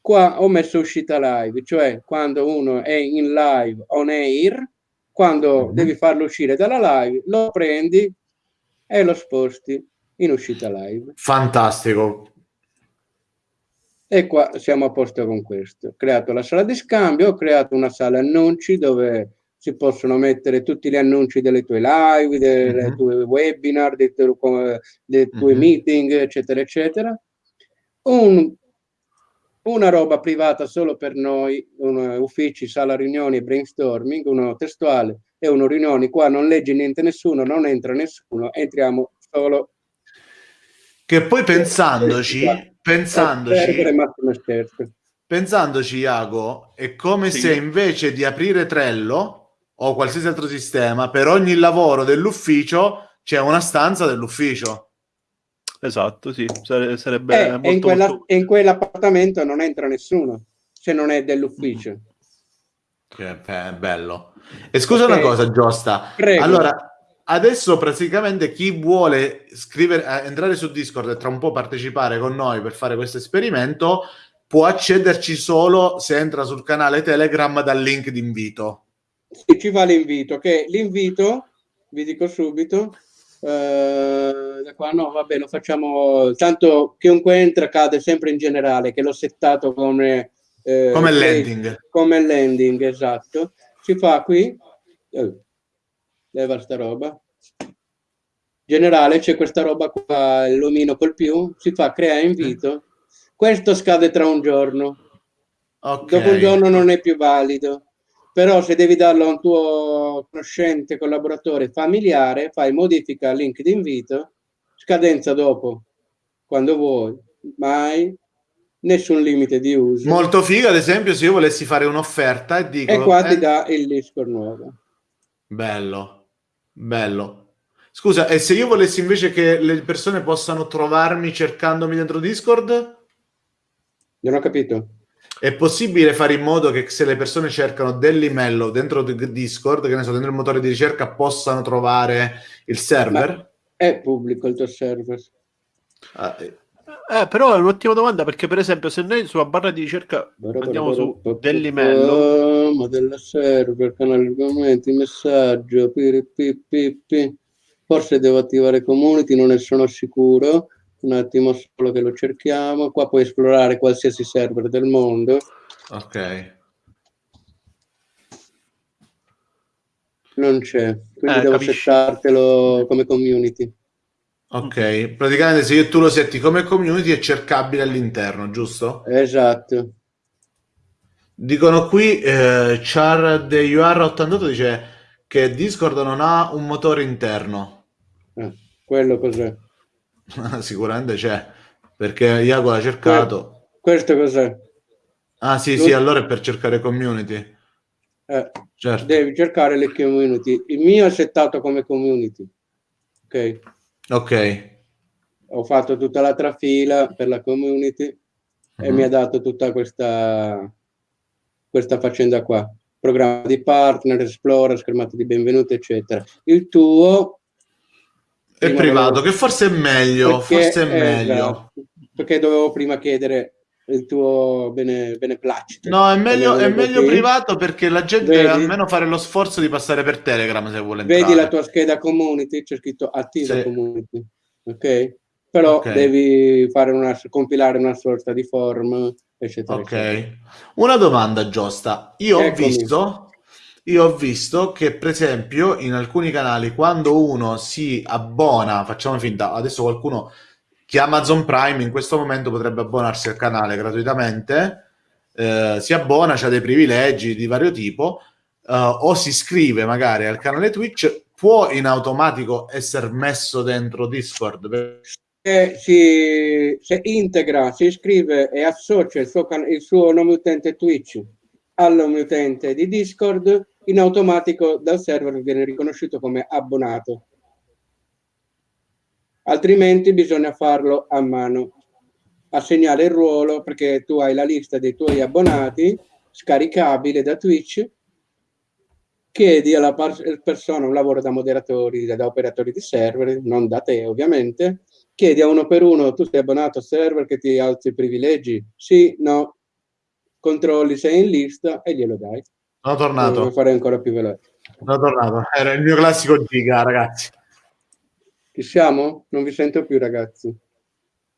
qua ho messo uscita live, cioè quando uno è in live on air, quando uh-huh. devi farlo uscire dalla live, lo prendi e lo sposti in uscita live. Fantastico, e qua siamo a posto con questo. Ho creato la sala di scambio, ho creato una sala annunci dove si possono mettere tutti gli annunci delle tue live, delle mm-hmm. tue webinar, dei tuoi, dei tuoi mm-hmm. meeting, eccetera, eccetera. Un, una roba privata solo per noi, uno, uffici, sala riunioni e brainstorming, uno testuale e uno riunioni. Qua non legge niente nessuno, non entra nessuno, entriamo solo. Che poi pensandoci, pensandoci, pensandoci, Iago, è come sì. se invece di aprire Trello o qualsiasi altro sistema, per ogni lavoro dell'ufficio c'è una stanza dell'ufficio. Esatto, sì, sarebbe eh, molto, e, in quella, molto... e in quell'appartamento non entra nessuno, se non è dell'ufficio. Che bello. E scusa okay. una cosa, Giusta. Prego. Allora, adesso praticamente chi vuole scrivere, eh, entrare su Discord e tra un po' partecipare con noi per fare questo esperimento può accederci solo se entra sul canale Telegram dal link d'invito. Sì, ci va l'invito, che l'invito, vi dico subito, eh, da qua no, vabbè, lo facciamo, tanto chiunque entra cade sempre in generale, che l'ho settato come... Eh, come landing. Come landing, esatto. Si fa qui, eh, leva sta roba, generale c'è questa roba qua, illumino col più, si fa crea invito, questo scade tra un giorno, okay. dopo un giorno non è più valido però se devi darlo a un tuo conoscente, collaboratore, familiare, fai modifica link di invito, scadenza dopo, quando vuoi, mai nessun limite di uso. Molto figo, ad esempio, se io volessi fare un'offerta e dico... E qua eh... ti dà il Discord nuovo. Bello, bello. Scusa, e se io volessi invece che le persone possano trovarmi cercandomi dentro Discord? Non ho capito. È possibile fare in modo che se le persone cercano dell'email dentro Discord, che ne so, dentro il motore di ricerca, possano trovare il server? Ma è pubblico il tuo server. Ah, eh. Eh, però è un'ottima domanda perché per esempio se noi sulla barra di ricerca andiamo su dell'email modella server, canale argomenti, messaggio, pi, forse devo attivare community, non ne sono sicuro un attimo solo che lo cerchiamo. Qua puoi esplorare qualsiasi server del mondo. Ok. Non c'è, quindi eh, devo capisci. settartelo come community. Ok, praticamente se io tu lo setti come community è cercabile all'interno, giusto? Esatto. Dicono qui, eh, Char de UR88 dice che Discord non ha un motore interno. Eh, quello cos'è? Sicuramente c'è, perché Iago l'ha cercato. Questo cos'è? Ah sì, Lui... sì, allora è per cercare community. Eh, certo. Devi cercare le community. Il mio è settato come community. Ok. Ok. Ho fatto tutta l'altra fila per la community uh-huh. e mhm. mi ha dato tutta questa, questa faccenda qua. Programma di partner, esplora, schermata di benvenuti, eccetera. Il tuo è privato, che forse è meglio, perché, forse è meglio. Esatto, perché dovevo prima chiedere il tuo bene, beneplacito. No, è meglio, è meglio privato perché la gente Vedi? deve almeno fare lo sforzo di passare per Telegram se vuole entrare. Vedi la tua scheda community, c'è scritto attiva sì. community, ok? Però okay. devi fare una, compilare una sorta di form, eccetera. Ok. Eccetera. Una domanda, Giusta. Io Eccomi. ho visto io ho visto che, per esempio, in alcuni canali, quando uno si abbona, facciamo finta, adesso qualcuno che Amazon Prime in questo momento potrebbe abbonarsi al canale gratuitamente, eh, si abbona, ha dei privilegi di vario tipo, eh, o si iscrive magari al canale Twitch, può in automatico essere messo dentro Discord. Eh, si, se integra, si iscrive e associa il suo, il suo nome utente Twitch al nome utente di Discord, in automatico dal server viene riconosciuto come abbonato. Altrimenti bisogna farlo a mano, assegnare il ruolo perché tu hai la lista dei tuoi abbonati scaricabile da Twitch, chiedi alla persona un lavoro da moderatori, da operatori di server, non da te ovviamente, chiedi a uno per uno, tu sei abbonato al server che ti alzi i privilegi? Sì, no, controlli se è in lista e glielo dai. Sono tornato. Fare ancora più veloce. Sono tornato. Era il mio classico giga, ragazzi. Ci siamo? Non vi sento più, ragazzi.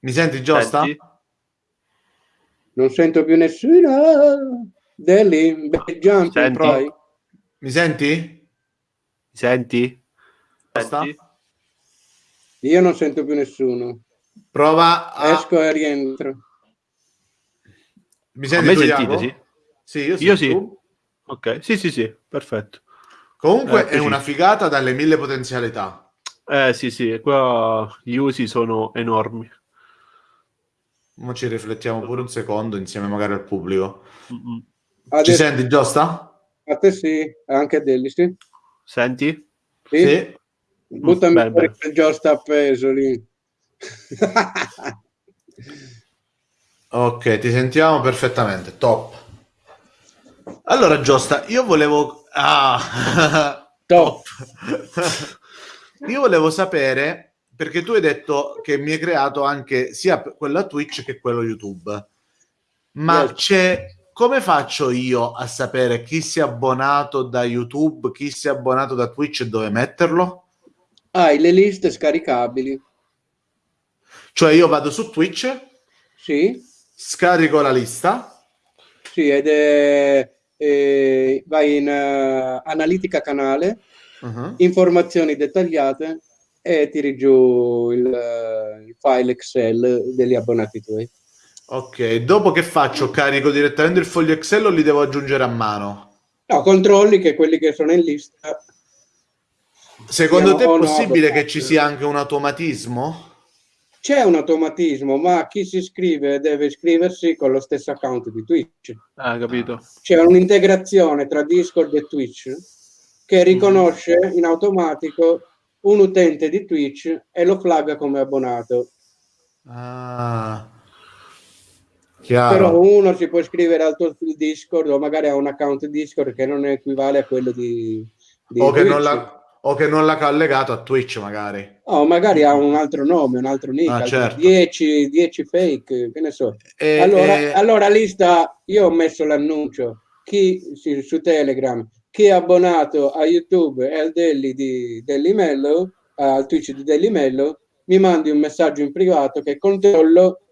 Mi senti, Giusta? Senti? Non sento più nessuno. Deli, bel jump, Senti. Mi senti? Mi senti? senti? Io non sento più nessuno. Prova a... Esco e rientro. Mi senti? A me sentite, sì? Sì, io, io sì. Ok, sì, sì, sì, perfetto. Comunque eh, è una figata dalle mille potenzialità. Eh sì, sì, qua gli usi sono enormi. Ora ci riflettiamo pure un secondo insieme magari al pubblico. Adesso... Ci senti, Giusta? A te sì, anche a Delli, sì. Senti? Sì. sì. Buttami bene, fuori bene. Giusta appeso lì. ok, ti sentiamo perfettamente, top. Allora, Giusta, io volevo... Ah, top. io volevo sapere, perché tu hai detto che mi hai creato anche sia quello Twitch che quello YouTube, ma c'è come faccio io a sapere chi si è abbonato da YouTube, chi si è abbonato da Twitch e dove metterlo? Hai le liste scaricabili. Cioè io vado su Twitch, sì. scarico la lista. Sì, ed è, è vai in uh, analitica canale, uh-huh. informazioni dettagliate e tiri giù il, uh, il file Excel degli abbonati tuoi. Ok, dopo che faccio? Carico direttamente il foglio Excel o li devo aggiungere a mano? No, controlli che quelli che sono in lista. Secondo te è possibile che ci sia anche un automatismo? C'è un automatismo, ma chi si iscrive deve iscriversi con lo stesso account di Twitch. Ah, capito. C'è un'integrazione tra Discord e Twitch che riconosce mm. in automatico un utente di Twitch e lo flagga come abbonato. Ah. Chiaro. Però uno si può iscrivere al tuo Discord o magari ha un account Discord che non equivale a quello di, di o, che non l'ha, o che non l'ha collegato a Twitch magari. O magari ha un altro nome, un altro nick, ah, certo. 10, 10 fake, che ne so. E, allora, e... allora lista, io ho messo l'annuncio, chi su Telegram, chi è abbonato a YouTube e al Delli di Delli Mello, al Twitch di Delli Mello, mi mandi un messaggio in privato che controllo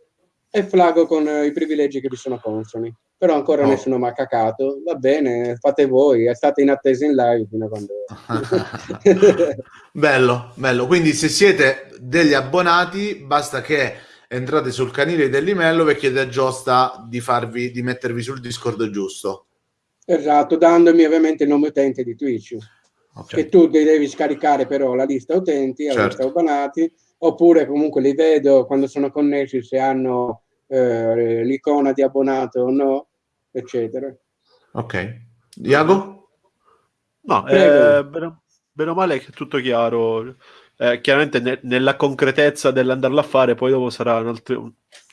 e flago con eh, i privilegi che vi sono consoni. Però ancora oh. nessuno mi ha cacato. Va bene, fate voi, state in attesa in live fino a quando... bello, bello. Quindi se siete degli abbonati, basta che entrate sul canile dell'email e chiedete a Giosta di, farvi, di mettervi sul Discord giusto. Esatto, dandomi ovviamente il nome utente di Twitch. Okay. Che tu devi scaricare però la lista utenti, la certo. lista abbonati, oppure comunque li vedo quando sono connessi se hanno eh, l'icona di abbonato o no, eccetera. Ok. Iago? No, eh, bene, bene o male è tutto chiaro. Eh, chiaramente ne, nella concretezza dell'andarlo a fare, poi dopo sarà un altro,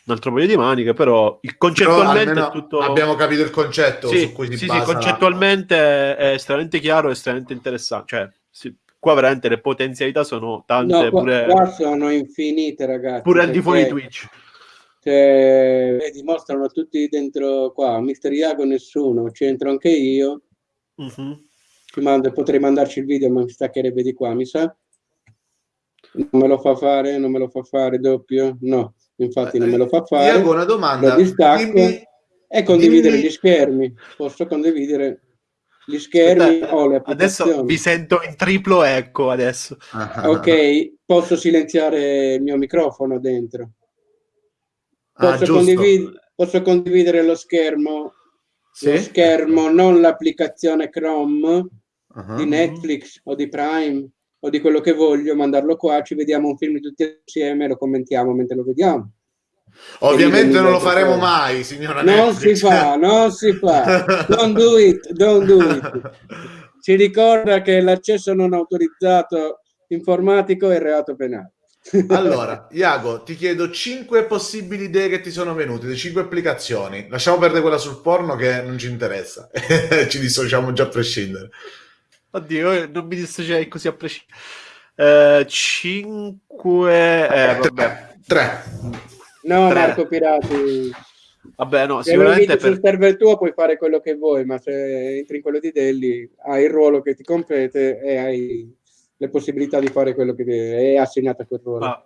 un altro paio di maniche, però il concettualmente però è tutto... Abbiamo capito il concetto sì, su cui si sì, basa. Sì, concettualmente la... è estremamente chiaro e estremamente interessante. Cioè, sì, qua veramente le potenzialità sono tante. No, qua, pure... qua sono infinite, ragazzi. Pure al di fuori di Twitch. Cioè, vedi, mostrano tutti dentro qua. Mister Iago nessuno, c'entro anche io. Uh-huh. Mando, potrei mandarci il video, ma mi staccherebbe di qua, mi sa. Non me lo fa fare, non me lo fa fare doppio? No, infatti non me lo fa fare. Iago, una domanda. Dimmi, e condividere dimmi... gli schermi. Posso condividere gli schermi Aspetta, o le Adesso vi sento in triplo eco adesso. ok, posso silenziare il mio microfono dentro. Ah, posso, ah, condivid- posso condividere lo schermo, sì? lo schermo, non l'applicazione Chrome uh-huh. di Netflix o di Prime o di quello che voglio, mandarlo qua, ci vediamo un film tutti assieme e lo commentiamo mentre lo vediamo. Ovviamente non lo faremo fuori. mai, signora Non Netflix. si fa, non si fa. Don't do it, don't do it. Ci ricorda che l'accesso non autorizzato informatico è reato penale. Allora, Iago, ti chiedo cinque possibili idee che ti sono venute, di cinque applicazioni. Lasciamo perdere quella sul porno che non ci interessa. ci dissociamo già a prescindere. Oddio, non mi dissociai così a prescindere. Uh, cinque... Eh, vabbè. Tre. No, Tre. Marco Pirati. Vabbè, no, se sicuramente per... sul server tuo puoi fare quello che vuoi, ma se entri in quello di Delli hai il ruolo che ti compete e hai le possibilità di fare quello che ti è assegnato a quel ruolo. Ah.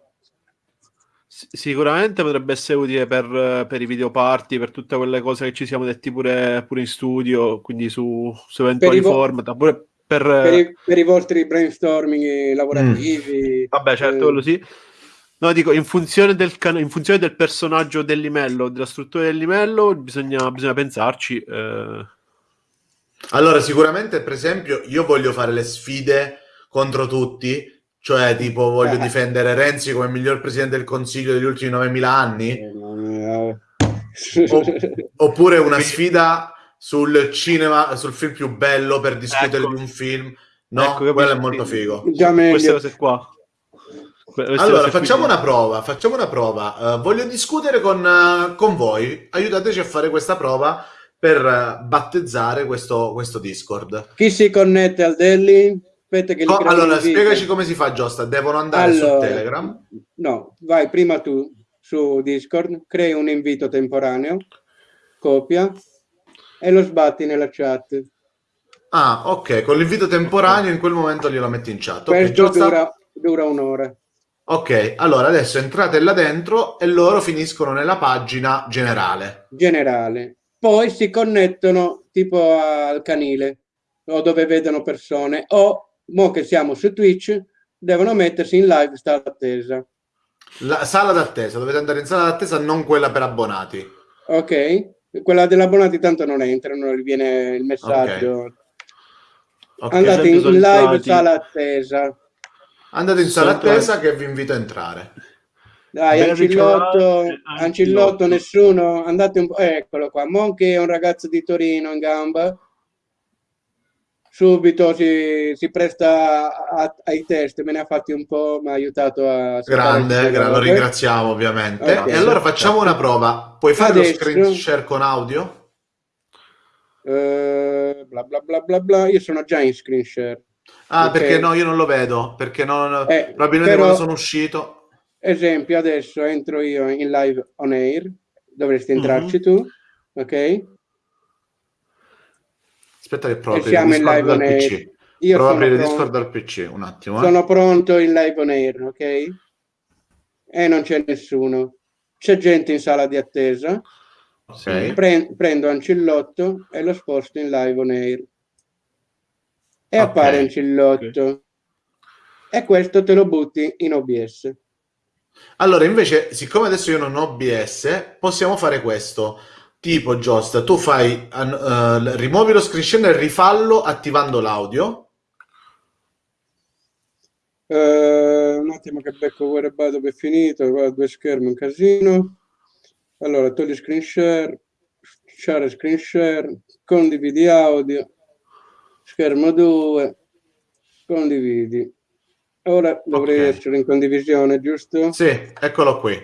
Sicuramente potrebbe essere utile per, per, i video party, per tutte quelle cose che ci siamo detti pure, pure in studio, quindi su, su eventuali vo- format, pure per, per, i, per, i, vostri brainstorming lavorativi. Mm. Vabbè, certo, eh. quello sì. No, dico, in funzione del, can- in funzione del personaggio del limello, della struttura del limello, bisogna, bisogna pensarci. Eh. Allora, sicuramente, per esempio, io voglio fare le sfide contro tutti, cioè, tipo, voglio eh. difendere Renzi come miglior presidente del Consiglio degli ultimi 9.000 anni? Eh, oppure una sfida sul cinema, sul film più bello per discutere ecco. di un film. No, ecco, quello è molto figo. Già Queste cose qua. Queste allora, facciamo una prova, facciamo una prova. Uh, voglio discutere con, uh, con, voi. Aiutateci a fare questa prova per uh, battezzare questo, questo Discord. Chi si connette al Delhi? Aspetta che oh, allora, spiegaci come si fa, Giusta. Devono andare allora, su Telegram? No, vai prima tu su Discord, crei un invito temporaneo, copia e lo sbatti nella chat. Ah, ok. Con l'invito temporaneo in quel momento glielo metti in chat. Okay, Questo Giusta... dura, dura un'ora. Ok, allora adesso entrate là dentro e loro finiscono nella pagina generale. Generale. Poi si connettono tipo al canile o dove vedono persone o mo che siamo su Twitch, devono mettersi in live sala d'attesa. La sala d'attesa, dovete andare in sala d'attesa, non quella per abbonati. Ok, quella dell'abbonati tanto non entrano, non gli viene il messaggio. Okay. Okay, Andate in, in live sala attesa. Andate in sala attesa che vi invito a entrare. Dai, Ancillotto, Ancillotto, nessuno, andate un po', eccolo qua, Monchi è un ragazzo di Torino in gamba, subito si, si presta a, ai test, me ne ha fatti un po', mi ha aiutato a... Grande, gra- lo ringraziamo ovviamente. Okay. E allora facciamo una prova. Puoi fare Adesso, lo screen share con audio? Uh, bla bla bla bla bla, io sono già in screen share. Ah, okay. perché no, io non lo vedo, perché non, eh, probabilmente però, quando sono uscito. Esempio, adesso entro io in live on air, dovresti entrarci mm-hmm. tu, ok? Aspetta che provo in live on air. Io Prova a aprire pronto. Discord dal PC un attimo. Eh. Sono pronto in live on air, ok? E non c'è nessuno. C'è gente in sala di attesa. Okay. Pre- prendo Ancillotto e lo sposto in live on air. E okay. appare Ancillotto. Okay. E questo te lo butti in OBS. Allora, invece, siccome adesso io non ho OBS, possiamo fare questo Tipo, Jost, tu fai, uh, rimuovi lo screen share e rifallo attivando l'audio. Uh, un attimo che becco dove è finito, qua due schermi, un casino. Allora, togli screen share, share screen share, condividi audio, schermo 2, condividi. Ora dovrei okay. essere in condivisione, giusto? Sì, eccolo qui.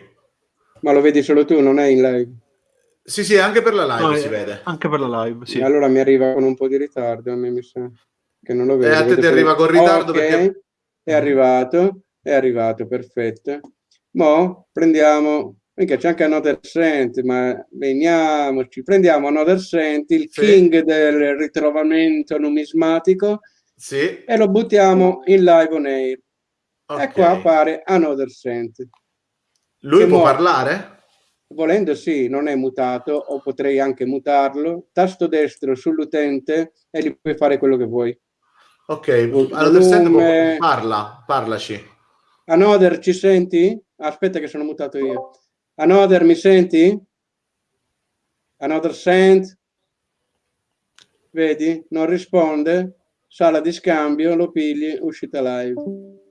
Ma lo vedi solo tu, non è in live? Sì, sì, anche per la live no, si eh, vede. Anche per la live, sì. Allora mi arriva con un po' di ritardo, a me mi sa che non lo vedo. E a te ti arriva con ritardo okay. perché... È arrivato, è arrivato, perfetto. Mo prendiamo, mica c'è anche Another Sent, ma veniamoci, prendiamo Another Sent, il sì. king del ritrovamento numismatico, sì. e lo buttiamo in live on air. Okay. E qua appare Another Sent. Lui può mo... parlare? Volendo sì, non è mutato o potrei anche mutarlo. Tasto destro sull'utente e gli puoi fare quello che vuoi. Ok, allora parla, parlaci. Anoder, ci senti? Aspetta che sono mutato io. Anoder, mi senti? Anoder sent? Vedi? Non risponde. Sala di scambio, lo pigli, uscita live.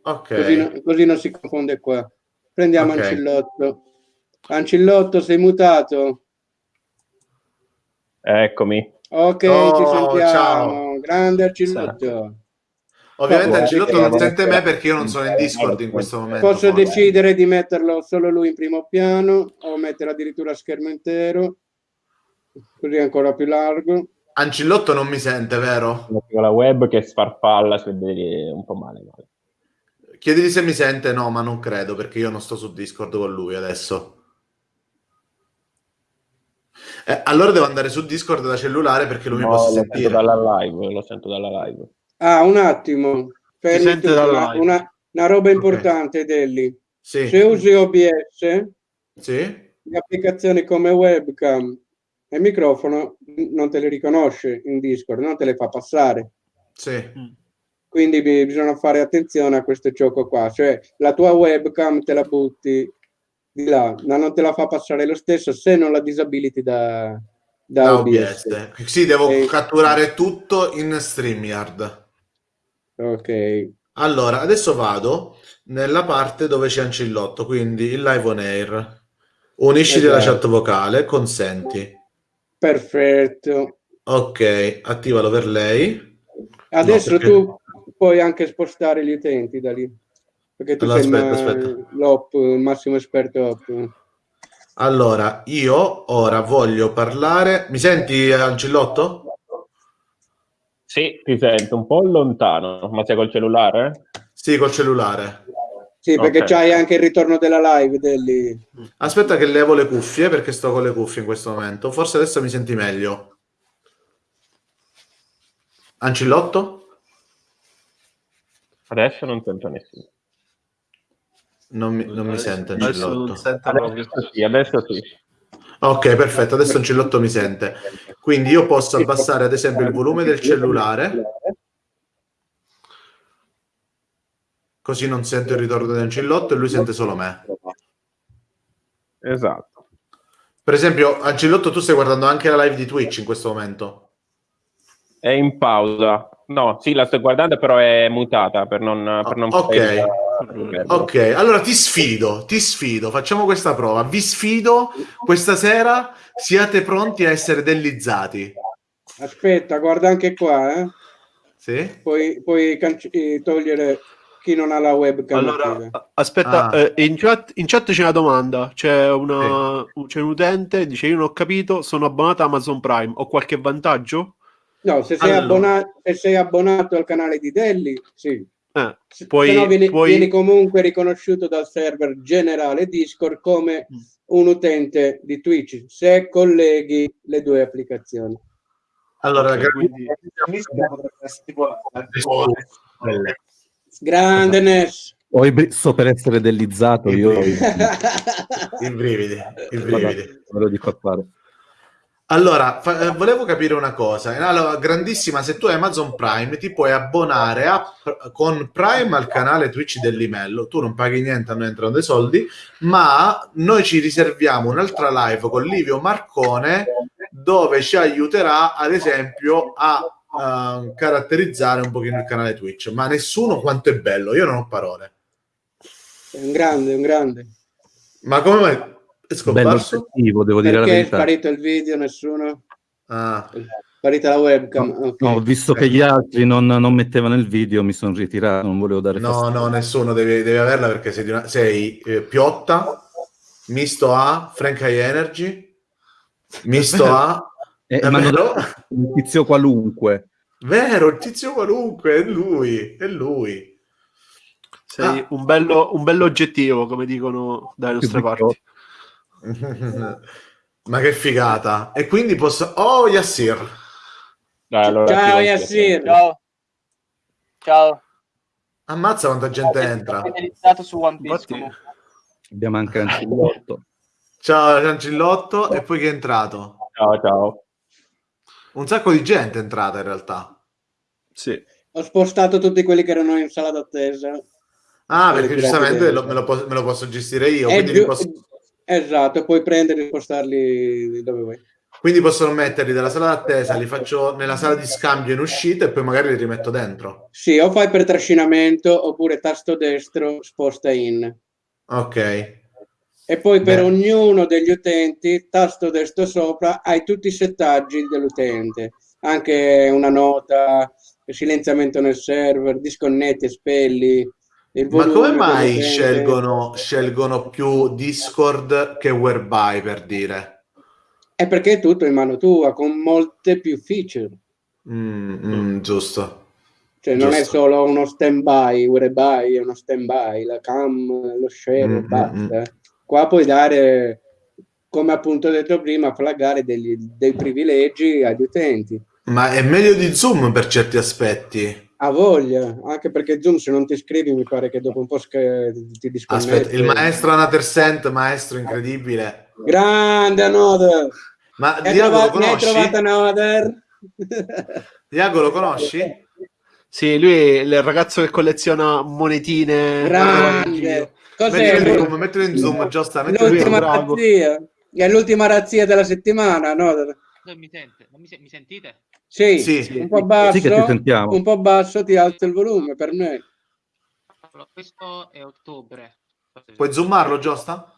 Ok. Così, così non si confonde qua. Prendiamo okay. Ancillotto. Ancillotto, sei mutato? Eccomi. Ok, oh, ci sentiamo. Ciao. Grande Ancillotto. Ovviamente oh, Ancillotto non sente me perché io non sono in Discord in questo momento. Posso forse. decidere di metterlo solo lui in primo piano o mettere addirittura schermo intero, così è ancora più largo. Ancillotto non mi sente, vero? La web che sfarfalla, si vede un po' male. male. Chiedigli se mi sente, no, ma non credo perché io non sto su Discord con lui adesso. Eh, allora devo andare su Discord da cellulare perché lui no, mi possa sentire. Dalla live, lo sento dalla live. Ah, un attimo. Una, una, roba importante, okay. Delli. Sì. Se usi OBS, sì. le applicazioni come webcam e microfono non te le riconosce in Discord, non te le fa passare. Sì. Mm. Quindi bisogna fare attenzione a questo gioco qua, cioè la tua webcam te la butti di là, ma non te la fa passare lo stesso se non la disabiliti da, da, da OBS. OBS. Sì, devo e... catturare tutto in StreamYard. Ok. Allora, adesso vado nella parte dove c'è Ancillotto, quindi il live on air. Unisci esatto. la chat vocale, consenti. Perfetto. Ok, attivalo per lei. Adesso no, perché... tu puoi anche spostare gli utenti da lì. Perché tu allora, sei aspetta, aspetta. l'op, il massimo esperto op. Allora, io ora voglio parlare... Mi senti, Ancillotto? Sì, ti sento un po' lontano, ma sei col cellulare? Sì, col cellulare. Sì, perché okay. c'hai anche il ritorno della live. Degli... Aspetta che levo le cuffie, perché sto con le cuffie in questo momento. Forse adesso mi senti meglio. Ancillotto? Adesso non sento nessuno. Non mi, non mi sente Ancillotto. Adesso sì, adesso sì. Ok, perfetto, adesso Ancillotto mi sente. Quindi io posso abbassare ad esempio il volume del cellulare, così non sento il ritorno di Ancillotto e lui sente solo me. Esatto. Per esempio, Ancillotto, tu stai guardando anche la live di Twitch in questo momento? È in pausa. No, sì, la sto guardando, però è mutata per non... Per non ok. Ok, allora ti sfido, ti sfido, facciamo questa prova. Vi sfido questa sera, siate pronti a essere dellizzati. Aspetta, guarda anche qua, eh. Sì? Puoi, puoi eh, togliere chi non ha la webcam. Allora, aspetta, ah. eh, in, chat, in, chat, c'è una domanda. C'è, una, sì. c'è un utente, dice: Io non ho capito, sono abbonato a Amazon Prime, ho qualche vantaggio? No, se sei, allora. abbonato, se sei abbonato al canale di Delli, sì. Eh, poi, no, vieni, poi... vieni, comunque riconosciuto dal server generale Discord come mm. un utente di Twitch se colleghi le due applicazioni. Allora, okay, quindi... grande Ness. Ho i so per essere dellizzato io. I brividi, i brividi. Me lo dico a fare. Allora, fa- eh, volevo capire una cosa. Allora, grandissima, se tu hai Amazon Prime ti puoi abbonare a, con Prime al canale Twitch del Limello. Tu non paghi niente, a noi entrano dei soldi, ma noi ci riserviamo un'altra live con Livio Marcone dove ci aiuterà, ad esempio, a uh, caratterizzare un pochino il canale Twitch. Ma nessuno quanto è bello, io non ho parole. È un grande, un grande. Ma come mai? È scomparso? Cattivo, devo dire Perché la verità. è sparito il video, nessuno? Ah. È sparita la webcam. No, okay. no visto che gli altri non, non, mettevano il video, mi sono ritirato, non volevo dare No, fastidio. no, nessuno deve, deve, averla perché sei, una, sei eh, Piotta, Misto A, Frank High Energy, Misto A... Eh, ma un tizio qualunque. Vero, il tizio qualunque, è lui, è lui. Sei ah. un, bello, un bello oggettivo, come dicono dalle nostre parti. Ma che figata! E quindi posso... Oh, Yassir! Dai, allora Ciao, Yassir! Ciao! Ciao! Ammazza quanta gente entra! su One Piece, Abbiamo anche Ancillotto. Ciao, Ancillotto. E poi che è entrato? Ciao, ciao. Un sacco di gente è entrata in realtà. Sì. Ho spostato tutti quelli che erano in sala d'attesa. Ah, perché giustamente lo, me, lo posso, me, lo posso, gestire io. Più, posso... Esatto, puoi prenderli e spostarli dove vuoi. Quindi possono metterli dalla sala d'attesa, li faccio nella sala di scambio in uscita e poi magari li rimetto dentro. Sì, o fai per trascinamento oppure tasto destro sposta in. Ok. E poi per Beh. ognuno degli utenti, tasto destro sopra, hai tutti i settaggi dell'utente, anche una nota, silenziamento nel server, disconnetti spelli, ma come mai scelgono, scelgono, più Discord che Whereby per dire? È perché è tutto in mano tua, con molte più feature. Mm, mm, giusto. Cioè giusto. non è solo uno stand-by, Whereby è uno stand-by, la cam, lo share, mm, mm basta. Mm, Qua puoi dare, come appunto detto prima, flaggare degli, dei privilegi agli utenti. Ma è meglio di Zoom per certi aspetti. Ha voglia, anche perché Zoom se non ti iscrivi mi pare che dopo un po' ti disconnetti. Aspetta, il maestro Anatersent, maestro incredibile. Grande Anoder! Ma Diago lo conosci? Ne hai trovato Anoder? Diago lo conosci? Sì, lui è il ragazzo che colleziona monetine. Grande! Cos'è? Mettilo, mettilo in zoom, giustamente. L'ultima razzia. È l'ultima razzia della settimana, no? Mi, sente? mi, se- mi sentite? Sì, sì, un po' basso, sì un po' basso, ti alzo il volume per me. Questo è ottobre. Puoi zoomarlo, Giusta?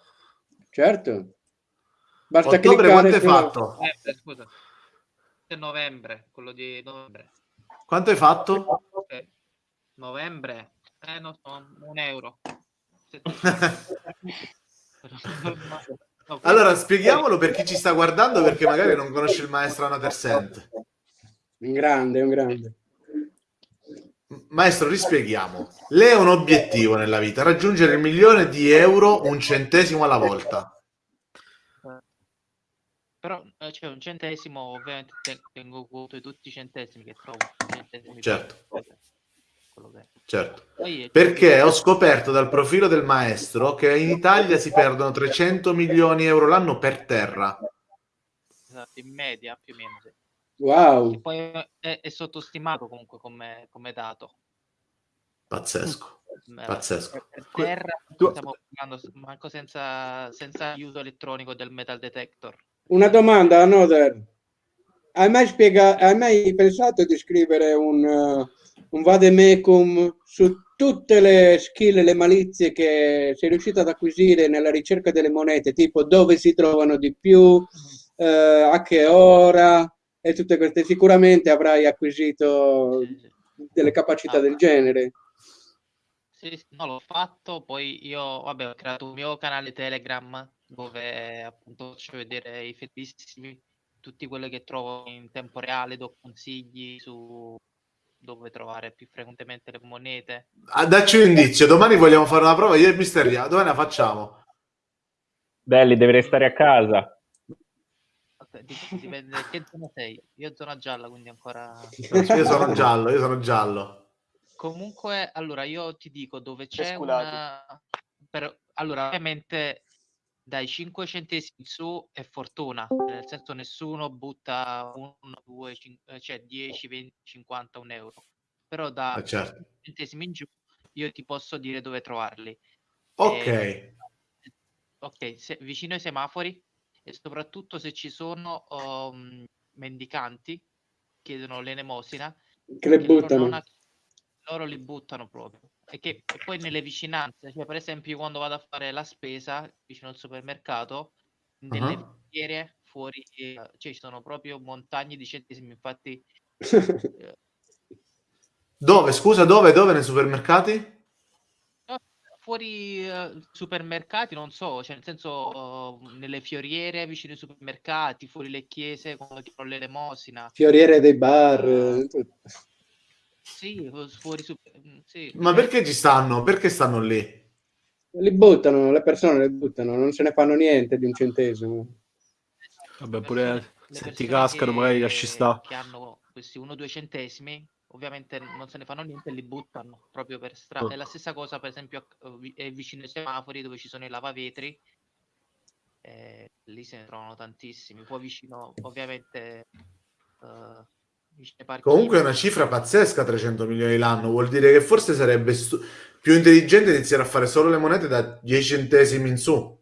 Certo. Basta ottobre quanto hai fatto? Eh, scusa. È novembre, quello di novembre. Quanto hai fatto? Eh, novembre, eh, non so, un euro. allora, spieghiamolo per chi ci sta guardando perché magari non conosce il maestro Anatersent. Un grande, un grande. Maestro, rispieghiamo. Lei ha un obiettivo nella vita, raggiungere il milione di euro un centesimo alla volta. Però eh, c'è un centesimo, ovviamente tengo conto di tutti i centesimi che trovo. Centesimi certo. Certo. Perché ho scoperto dal profilo del maestro che in Italia si perdono 300 milioni di euro l'anno per terra. Esatto, in media più o meno. Sì. Wow. Poi è, è, sottostimato comunque come, come dato. Pazzesco. Pazzesco. Per terra stiamo parlando manco senza, senza aiuto elettronico del metal detector. Una domanda, Noder. Hai mai, spiega- hai mai pensato di scrivere un, uh, un vademecum su tutte le skill e le malizie che sei riuscito ad acquisire nella ricerca delle monete, tipo dove si trovano di più, uh, a che ora, e tutte queste sicuramente avrai acquisito delle capacità ah, del genere. Sì, sì, no, l'ho fatto, poi io vabbè, ho creato un mio canale Telegram dove appunto faccio vedere i fettissimi, tutti quelli che trovo in tempo reale, do consigli su dove trovare più frequentemente le monete. Ah, dacci un indizio, domani vogliamo fare una prova, io e Mister dove la facciamo? Belli, devi restare a casa dipende che zona sei. Io zona gialla, quindi ancora... io sono giallo, io sono giallo. Comunque, allora, io ti dico dove c'è una... Per... Allora, ovviamente dai 5 centesimi in su è fortuna, nel senso nessuno butta 1, 2, 5, cioè 10, 20, 50, un euro. Però da ah, certo. centesimi in giù io ti posso dire dove trovarli. Ok. E... Ok, se... vicino ai semafori e soprattutto se ci sono um, mendicanti chiedono l'elemosina che le buttano. loro, loro, li buttano proprio. E che e poi nelle vicinanze cioè per esempio quando vado a fare la spesa vicino al supermercato nelle uh-huh. fiere fuori eh, cioè ci sono proprio montagne di centesimi infatti eh, dove scusa dove dove? Nei supermercati fuori uh, supermercati, non so, cioè nel senso uh, nelle fioriere vicino ai supermercati, fuori le chiese quando ti l'elemosina. Fioriere dei bar. Uh, sì, fuori super... Mm, sì. Ma perché ci stanno? Perché stanno lì? Li buttano, le persone le buttano, non se ne fanno niente di un centesimo. Vabbè, pure se ti cascano magari lasci sta. Che hanno questi 1-2 centesimi ovviamente non se ne fanno niente e li buttano proprio per strada. Oh. È la stessa cosa, per esempio, è vicino ai semafori dove ci sono i lavavetri. Eh, lì se ne trovano tantissimi. Poi vicino, ovviamente, uh, Comunque è una cifra pazzesca, 300 milioni l'anno. Vuol dire che forse sarebbe stu- più intelligente iniziare a fare solo le monete da 10 centesimi in su.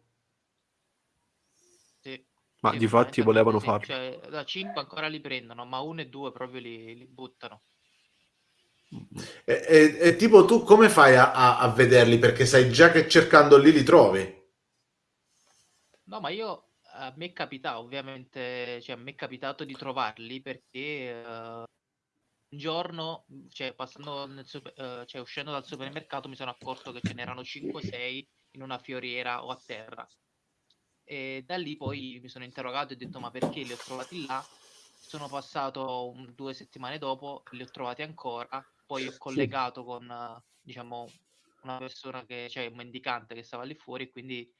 Sì. Ma sì, di fatti volevano farlo. Cioè, da 5 ancora li prendono, ma 1 e 2 proprio li, li buttano. E, e, e, tipo tu come fai a, a, a, vederli? Perché sai già che cercando lì li trovi. No, ma io a me è capitato, ovviamente, cioè a me è capitato di trovarli perché uh, un giorno, cioè passando nel uh, cioè uscendo dal supermercato mi sono accorto che ce n'erano 5-6 in una fioriera o a terra. E da lì poi mi sono interrogato e ho detto ma perché li ho trovati là? Sono passato un, due settimane dopo, li ho trovati ancora poi ho collegato con, diciamo, una persona che, cioè un mendicante che stava lì fuori e quindi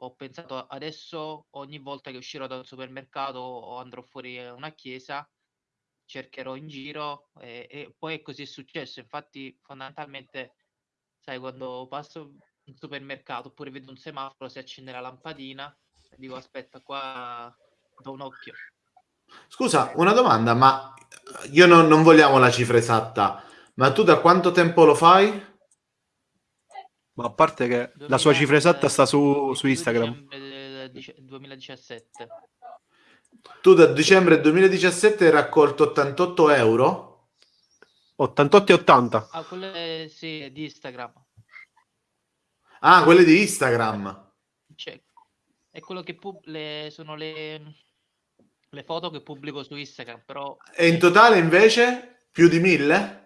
ho pensato adesso ogni volta che uscirò dal supermercato o andrò fuori a una chiesa cercherò in giro e, e poi è così è successo. Infatti, fondamentalmente, sai, quando passo in supermercato oppure vedo un semaforo, si accende la lampadina, dico aspetta, qua do un occhio. Scusa, una domanda, ma io non, non vogliamo la cifra esatta, ma tu da quanto tempo lo fai? Ma a parte che 2000, la sua cifra esatta sta su, su Instagram. 2017. Tu da dicembre 2017 hai raccolto 88 euro? 88 e 80. Ah, quelle sì, di Instagram. Ah, quelle di Instagram. Cioè, è quello che le, sono le, le foto che pubblico su Instagram, però... E in totale invece più di mille?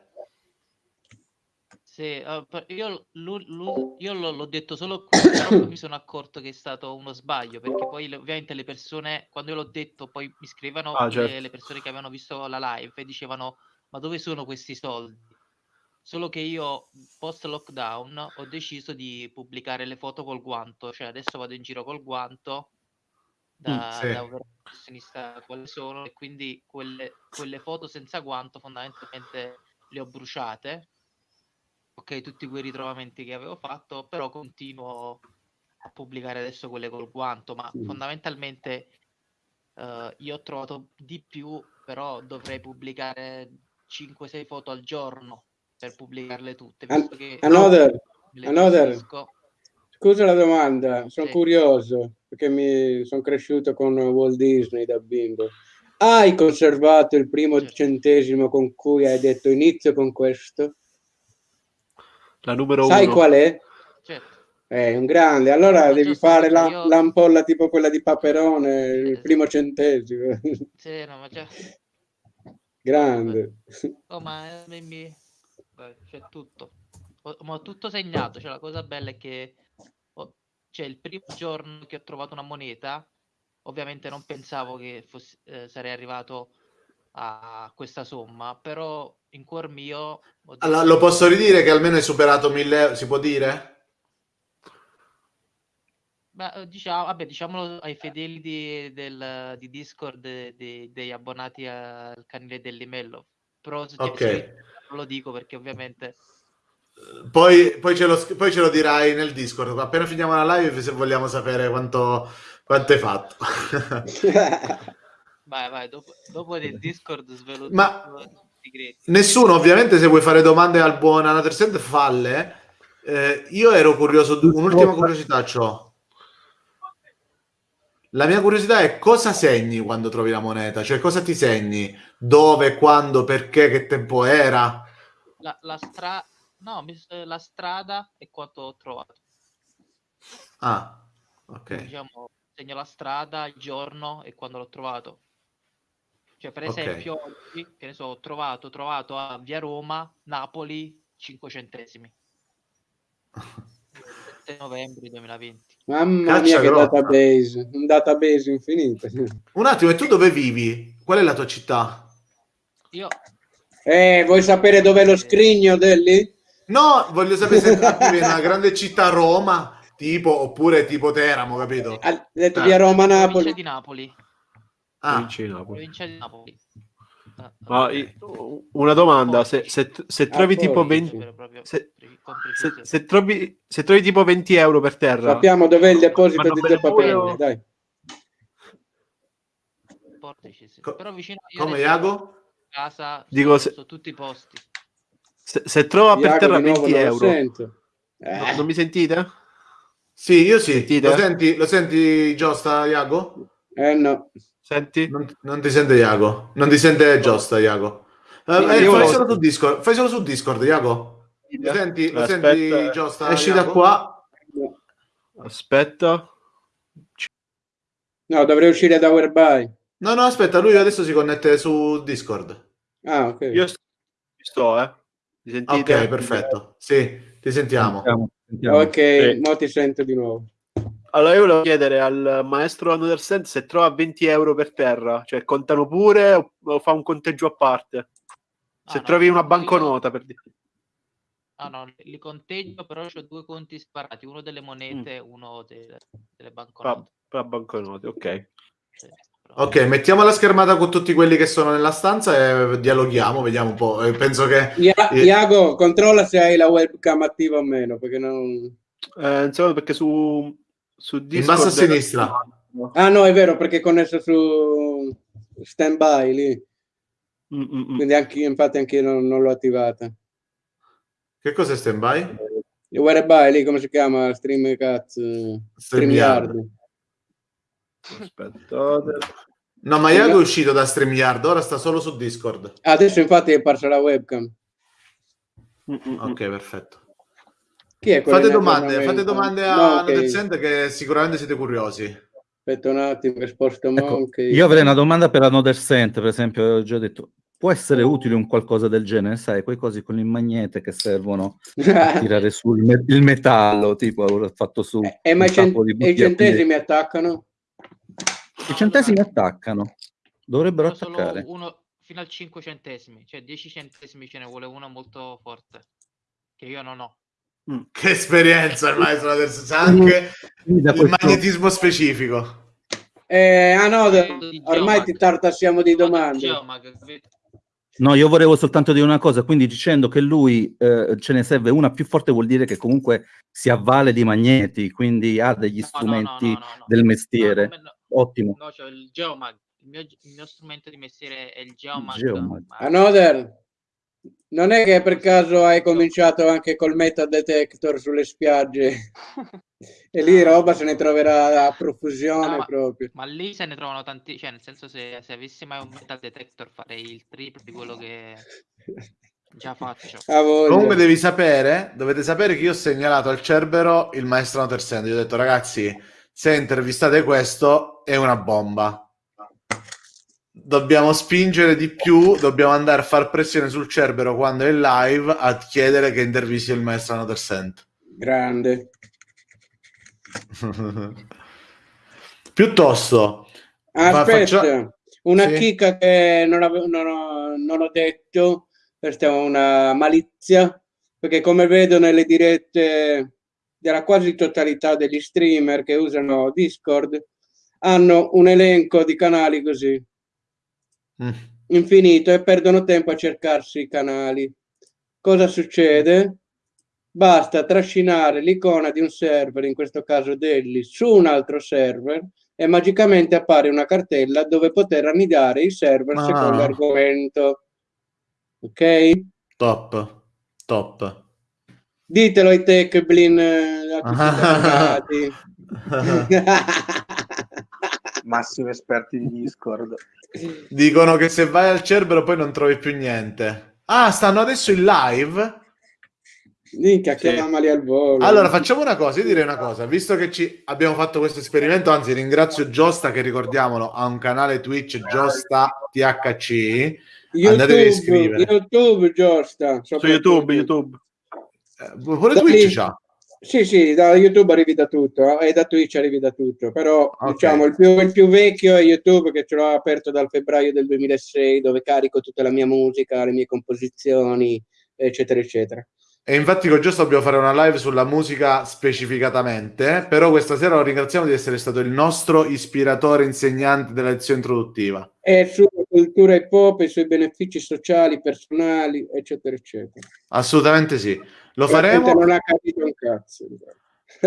Sì, uh, io, lui, lui, io l'ho, detto solo qui, però mi sono accorto che è stato uno sbaglio, perché poi ovviamente le persone, quando io l'ho detto, poi mi scrivevano ah, certo. le, le, persone che avevano visto la live e dicevano, ma dove sono questi soldi? Solo che io, post lockdown, ho deciso di pubblicare le foto col guanto, cioè adesso vado in giro col guanto da, mm, sì. da professionista quali sono, e quindi quelle, quelle foto senza guanto fondamentalmente le ho bruciate ok tutti quei ritrovamenti che avevo fatto, però continuo a pubblicare adesso quelle col guanto, ma sì. fondamentalmente uh, io ho trovato di più, però dovrei pubblicare 5-6 foto al giorno per pubblicarle tutte. Visto che another, another. Scusa la domanda, sono sì. curioso perché mi sono cresciuto con Walt Disney da bimbo. Hai conservato il primo certo. centesimo con cui hai detto inizio con questo? La numero Sai uno. qual è? Certo. È un grande. Allora devi fare la, io... l'ampolla tipo quella di Paperone, il esatto. primo centesimo. Sì, no, ma già... Grande. Oh, ma mi... c'è tutto. Ho, ho tutto segnato. Cioè, la cosa bella è che ho... cioè, il primo giorno che ho trovato una moneta, ovviamente non pensavo che fosse, eh, sarei arrivato a questa somma, però in cuor mio... Allora, lo posso ridire che almeno hai superato 1000 euro, si può dire? Beh, eh, diciamo, vabbè, diciamolo ai fedeli di, del, di Discord de, degli abbonati al canale dell'Imello. Però okay. non lo dico perché ovviamente... Poi, poi, ce lo, poi, ce lo, dirai nel Discord. Appena finiamo la live, se vogliamo sapere quanto, quanto hai fatto. vai, vai, dopo, dopo nel Discord svelo Ma nessuno, ovviamente, se vuoi fare domande al buon Anatersend, falle. Eh, io ero curioso, un'ultima curiosità ho. La mia curiosità è cosa segni quando trovi la moneta? Cioè cosa ti segni? Dove, quando, perché, che tempo era? La, la, stra... no, la strada e quanto ho trovato. Ah, ok. Diciamo, segno la strada, il giorno e quando l'ho trovato. Cioè, per esempio, okay. oggi, che ne so, ho trovato, trovato a Via Roma, Napoli, 5 centesimi. 7 novembre 2020. Mamma Caccia mia, che grotta. database, un database infinito. Un attimo, e tu dove vivi? Qual è la tua città? Io. Eh, vuoi sapere dov'è lo scrigno Delli? No, voglio sapere se vivi in una grande città Roma, tipo, oppure tipo Teramo, capito? Ha detto ah. via Roma, Napoli. di Napoli. Ah. Provincia di Napoli. Provincia di Napoli. Ah, okay. una domanda, se, se, se trovi ah, tipo 20 se, se, trovi, se trovi tipo 20 euro per terra sappiamo dov'è il deposito di Zeppa Pelle, dai Portici, sì. Co- però vicino come Iago? casa Dico, su, su tutti i posti se, se trova per terra 20 euro eh. no, non mi sentite? sì io sì Sentite? lo senti, lo senti Giosta Iago? eh no Senti? Non, non, ti sente Iago. Non ti sente Giosta, Iago. Uh, eh, fai, lo... solo su Discord. fai solo su Discord, Iago. Lo senti, lo senti Giosta? Esci Iago? da qua. Aspetta. No, dovrei uscire da Whereby. No, no, aspetta, lui adesso si connette su Discord. Ah, ok. Io sto, eh. Mi sentite? Ok, perfetto. Sì, ti sentiamo. sentiamo, sentiamo. Ok, sì. mo ti sento di nuovo. Allora io volevo chiedere al maestro Understand se trova 20 euro per terra, cioè contano pure o, o fa un conteggio a parte? Se ah, trovi no, una banconota io... per dire. Ah no, li conteggio, però ho due conti separati, uno delle monete e mm. uno delle, delle banconote. Per banconote, ok. Sì. Ok, mettiamo la schermata con tutti quelli che sono nella stanza e dialoghiamo, vediamo un po'. Penso che... Ia- Iago, controlla se hai la webcam attiva o meno, perché non... Eh, insomma, perché su, su Discord... In basso a sinistra. Ah no, è vero, perché è connesso su standby lì. Mm-mm. Quindi anche io, infatti anche io non, non l'ho attivata. Che cos'è standby? Il whereby lì, come si chiama? Stream cazzo. StreamYard. Aspettate. No, ma Iago è uscito da StreamYard, ora sta solo su Discord. Adesso infatti è apparsa la webcam. Ok, perfetto. Chi è fate domande, fate domande a no, okay. che sicuramente siete curiosi. Aspetta un attimo che sposto ecco, Io avrei una domanda per Another Cent, per esempio, ho già detto, può essere utile un qualcosa del genere, sai, quei cosi con il magnete che servono a tirare su il, me- il metallo, tipo ho fatto su... Eh, eh ma i, cent- i centesimi attaccano? I centesimi attaccano, dovrebbero attaccare. Uno fino al 5 centesimi, cioè 10 centesimi ce ne vuole uno molto forte, che io non ho. Mm. Che esperienza il maestro adesso sa anche il questo... magnetismo specifico. Eh, ah no, ormai ti tartassiamo di domande. No, io volevo soltanto dire una cosa, quindi dicendo che lui eh, ce ne serve una più forte vuol dire che comunque si avvale di magneti, quindi ha degli no, strumenti no, no, del mestiere. Ottimo. No, cioè il Geomag, il mio, il mio, strumento di mestiere è il Geomag. Geomag. Another. Non è che per caso hai cominciato anche col metal detector sulle spiagge? E lì roba se ne troverà a profusione no, ma, proprio. Ma lì se ne trovano tanti, cioè nel senso se, se avessi mai un metal detector farei il triplo di quello che già faccio. Comunque devi sapere, dovete sapere che io ho segnalato al Cerbero il maestro Notersend, gli ho detto ragazzi se intervistate questo è una bomba dobbiamo spingere di più, dobbiamo andare a far pressione sul Cerbero quando è live a chiedere che intervisti il maestro Another Cent. Grande. Piuttosto, aspetta, faccio... una sì. chicca che non, avevo, non, ho, non ho detto, questa è una malizia, perché come vedo nelle dirette della quasi totalità degli streamer che usano Discord, hanno un elenco di canali così mm. infinito e perdono tempo a cercarsi i canali. Cosa succede? Basta trascinare l'icona di un server, in questo caso Delli, su un altro server e magicamente appare una cartella dove poter annidare i server ah. secondo l'argomento. Ok? Top, top. Ditelo ai tech blin eh, Massimi esperti di Discord. Dicono che se vai al Cerbero poi non trovi più niente. Ah, stanno adesso in live? Minchia, chiamali al volo. Allora, facciamo una cosa, io direi una cosa, visto che ci abbiamo fatto questo esperimento, anzi ringrazio Giosta che ricordiamolo, ha un canale Twitch Giosta THC. YouTube, Andatevi a iscrivere. YouTube Giosta. Su YouTube, YouTube. Eh, pure Twitch c'ha. Sì, sì, da YouTube arrivi da tutto eh, e da Twitch arrivi da tutto, però okay. diciamo il più, il più, vecchio è YouTube che ce l'ho aperto dal febbraio del 2006 dove carico tutta la mia musica, le mie composizioni, eccetera, eccetera. E infatti con Giusto dobbiamo fare una live sulla musica specificatamente, però questa sera lo ringraziamo di essere stato il nostro ispiratore insegnante della lezione introduttiva. E sulla cultura hip hop, i suoi benefici sociali, personali, eccetera, eccetera. Assolutamente sì. Lo faremo... Non ha capito un cazzo.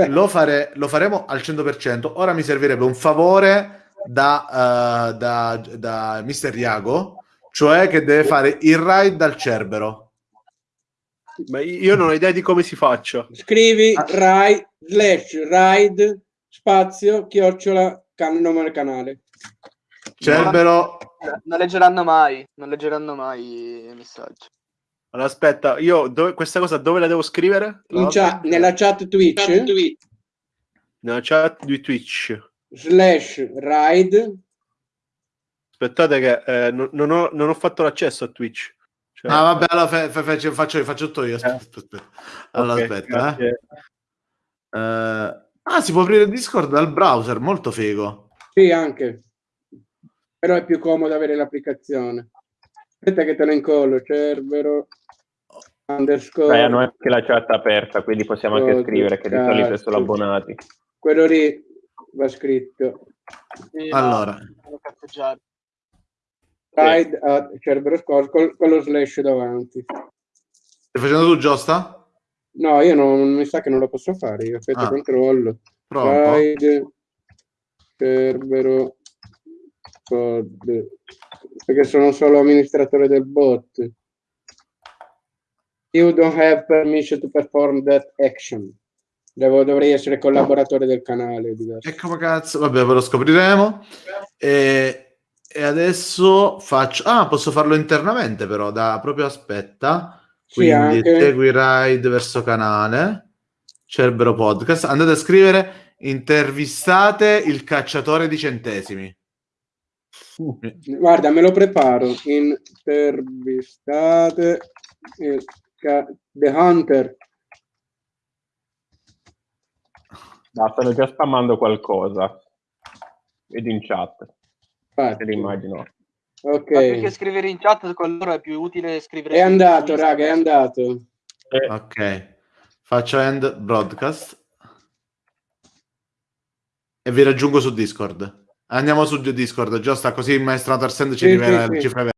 lo, fare... lo faremo al 100%. Ora mi servirebbe un favore da, uh, da, da Mister Iago, cioè che deve fare il ride dal Cerbero ma io non ho idea di come si faccia. Scrivi ah. ride, slash ride spazio chiocciola can- nome canale. Cerbero. Non leggeranno mai, non leggeranno mai i messaggi. Allora, aspetta, io dove, questa cosa dove la devo scrivere? Chat, nella chat Twitch. Chat Twitch. Nella chat di Twitch. Slash ride. Aspettate che eh, non, non, ho, non ho fatto l'accesso a Twitch. Cioè, ah, vabbè, allora fa, fa, faccio, faccio, faccio tutto io. Aspetta, eh. aspetta. Allora, okay, aspetta. Eh. Uh, ah, si può aprire Discord dal browser, molto figo. Sì, anche. Però è più comodo avere l'applicazione. Aspetta che te lo incollo, Cerbero underscore. Beh, hanno anche la chat aperta, quindi possiamo anche oh, scrivere che di solito sono abbonati. Quello lì va scritto. Allora. Pride a Cerbero con, con lo slash davanti. Stai facendo tu Giusta? No, io non mi sa che non lo posso fare, io aspetta ah. controllo. Prova Pride Cerbero Code perché sono solo amministratore del bot. You don't have permission to perform that action. Devo, dovrei essere collaboratore del canale. E come cazzo? Vabbè, ve lo scopriremo. E, e, adesso faccio... Ah, posso farlo internamente però, da proprio aspetta. Quindi sì, segui ride verso canale, Cerbero Podcast. Andate a scrivere intervistate il cacciatore di centesimi. Guarda, me lo preparo. Intervistate il The Hunter No, stanno già spammando qualcosa. Vedo in chat. Infatti. L'immagino. Ok. Ma più che scrivere in chat, con loro è più utile scrivere. È andato, raga, è andato. Eh. Ok. Faccio end broadcast. E vi raggiungo su Discord. Andiamo su Discord, giusto? Così il maestro Tarsend ci sì, rivela sì, sì. cifre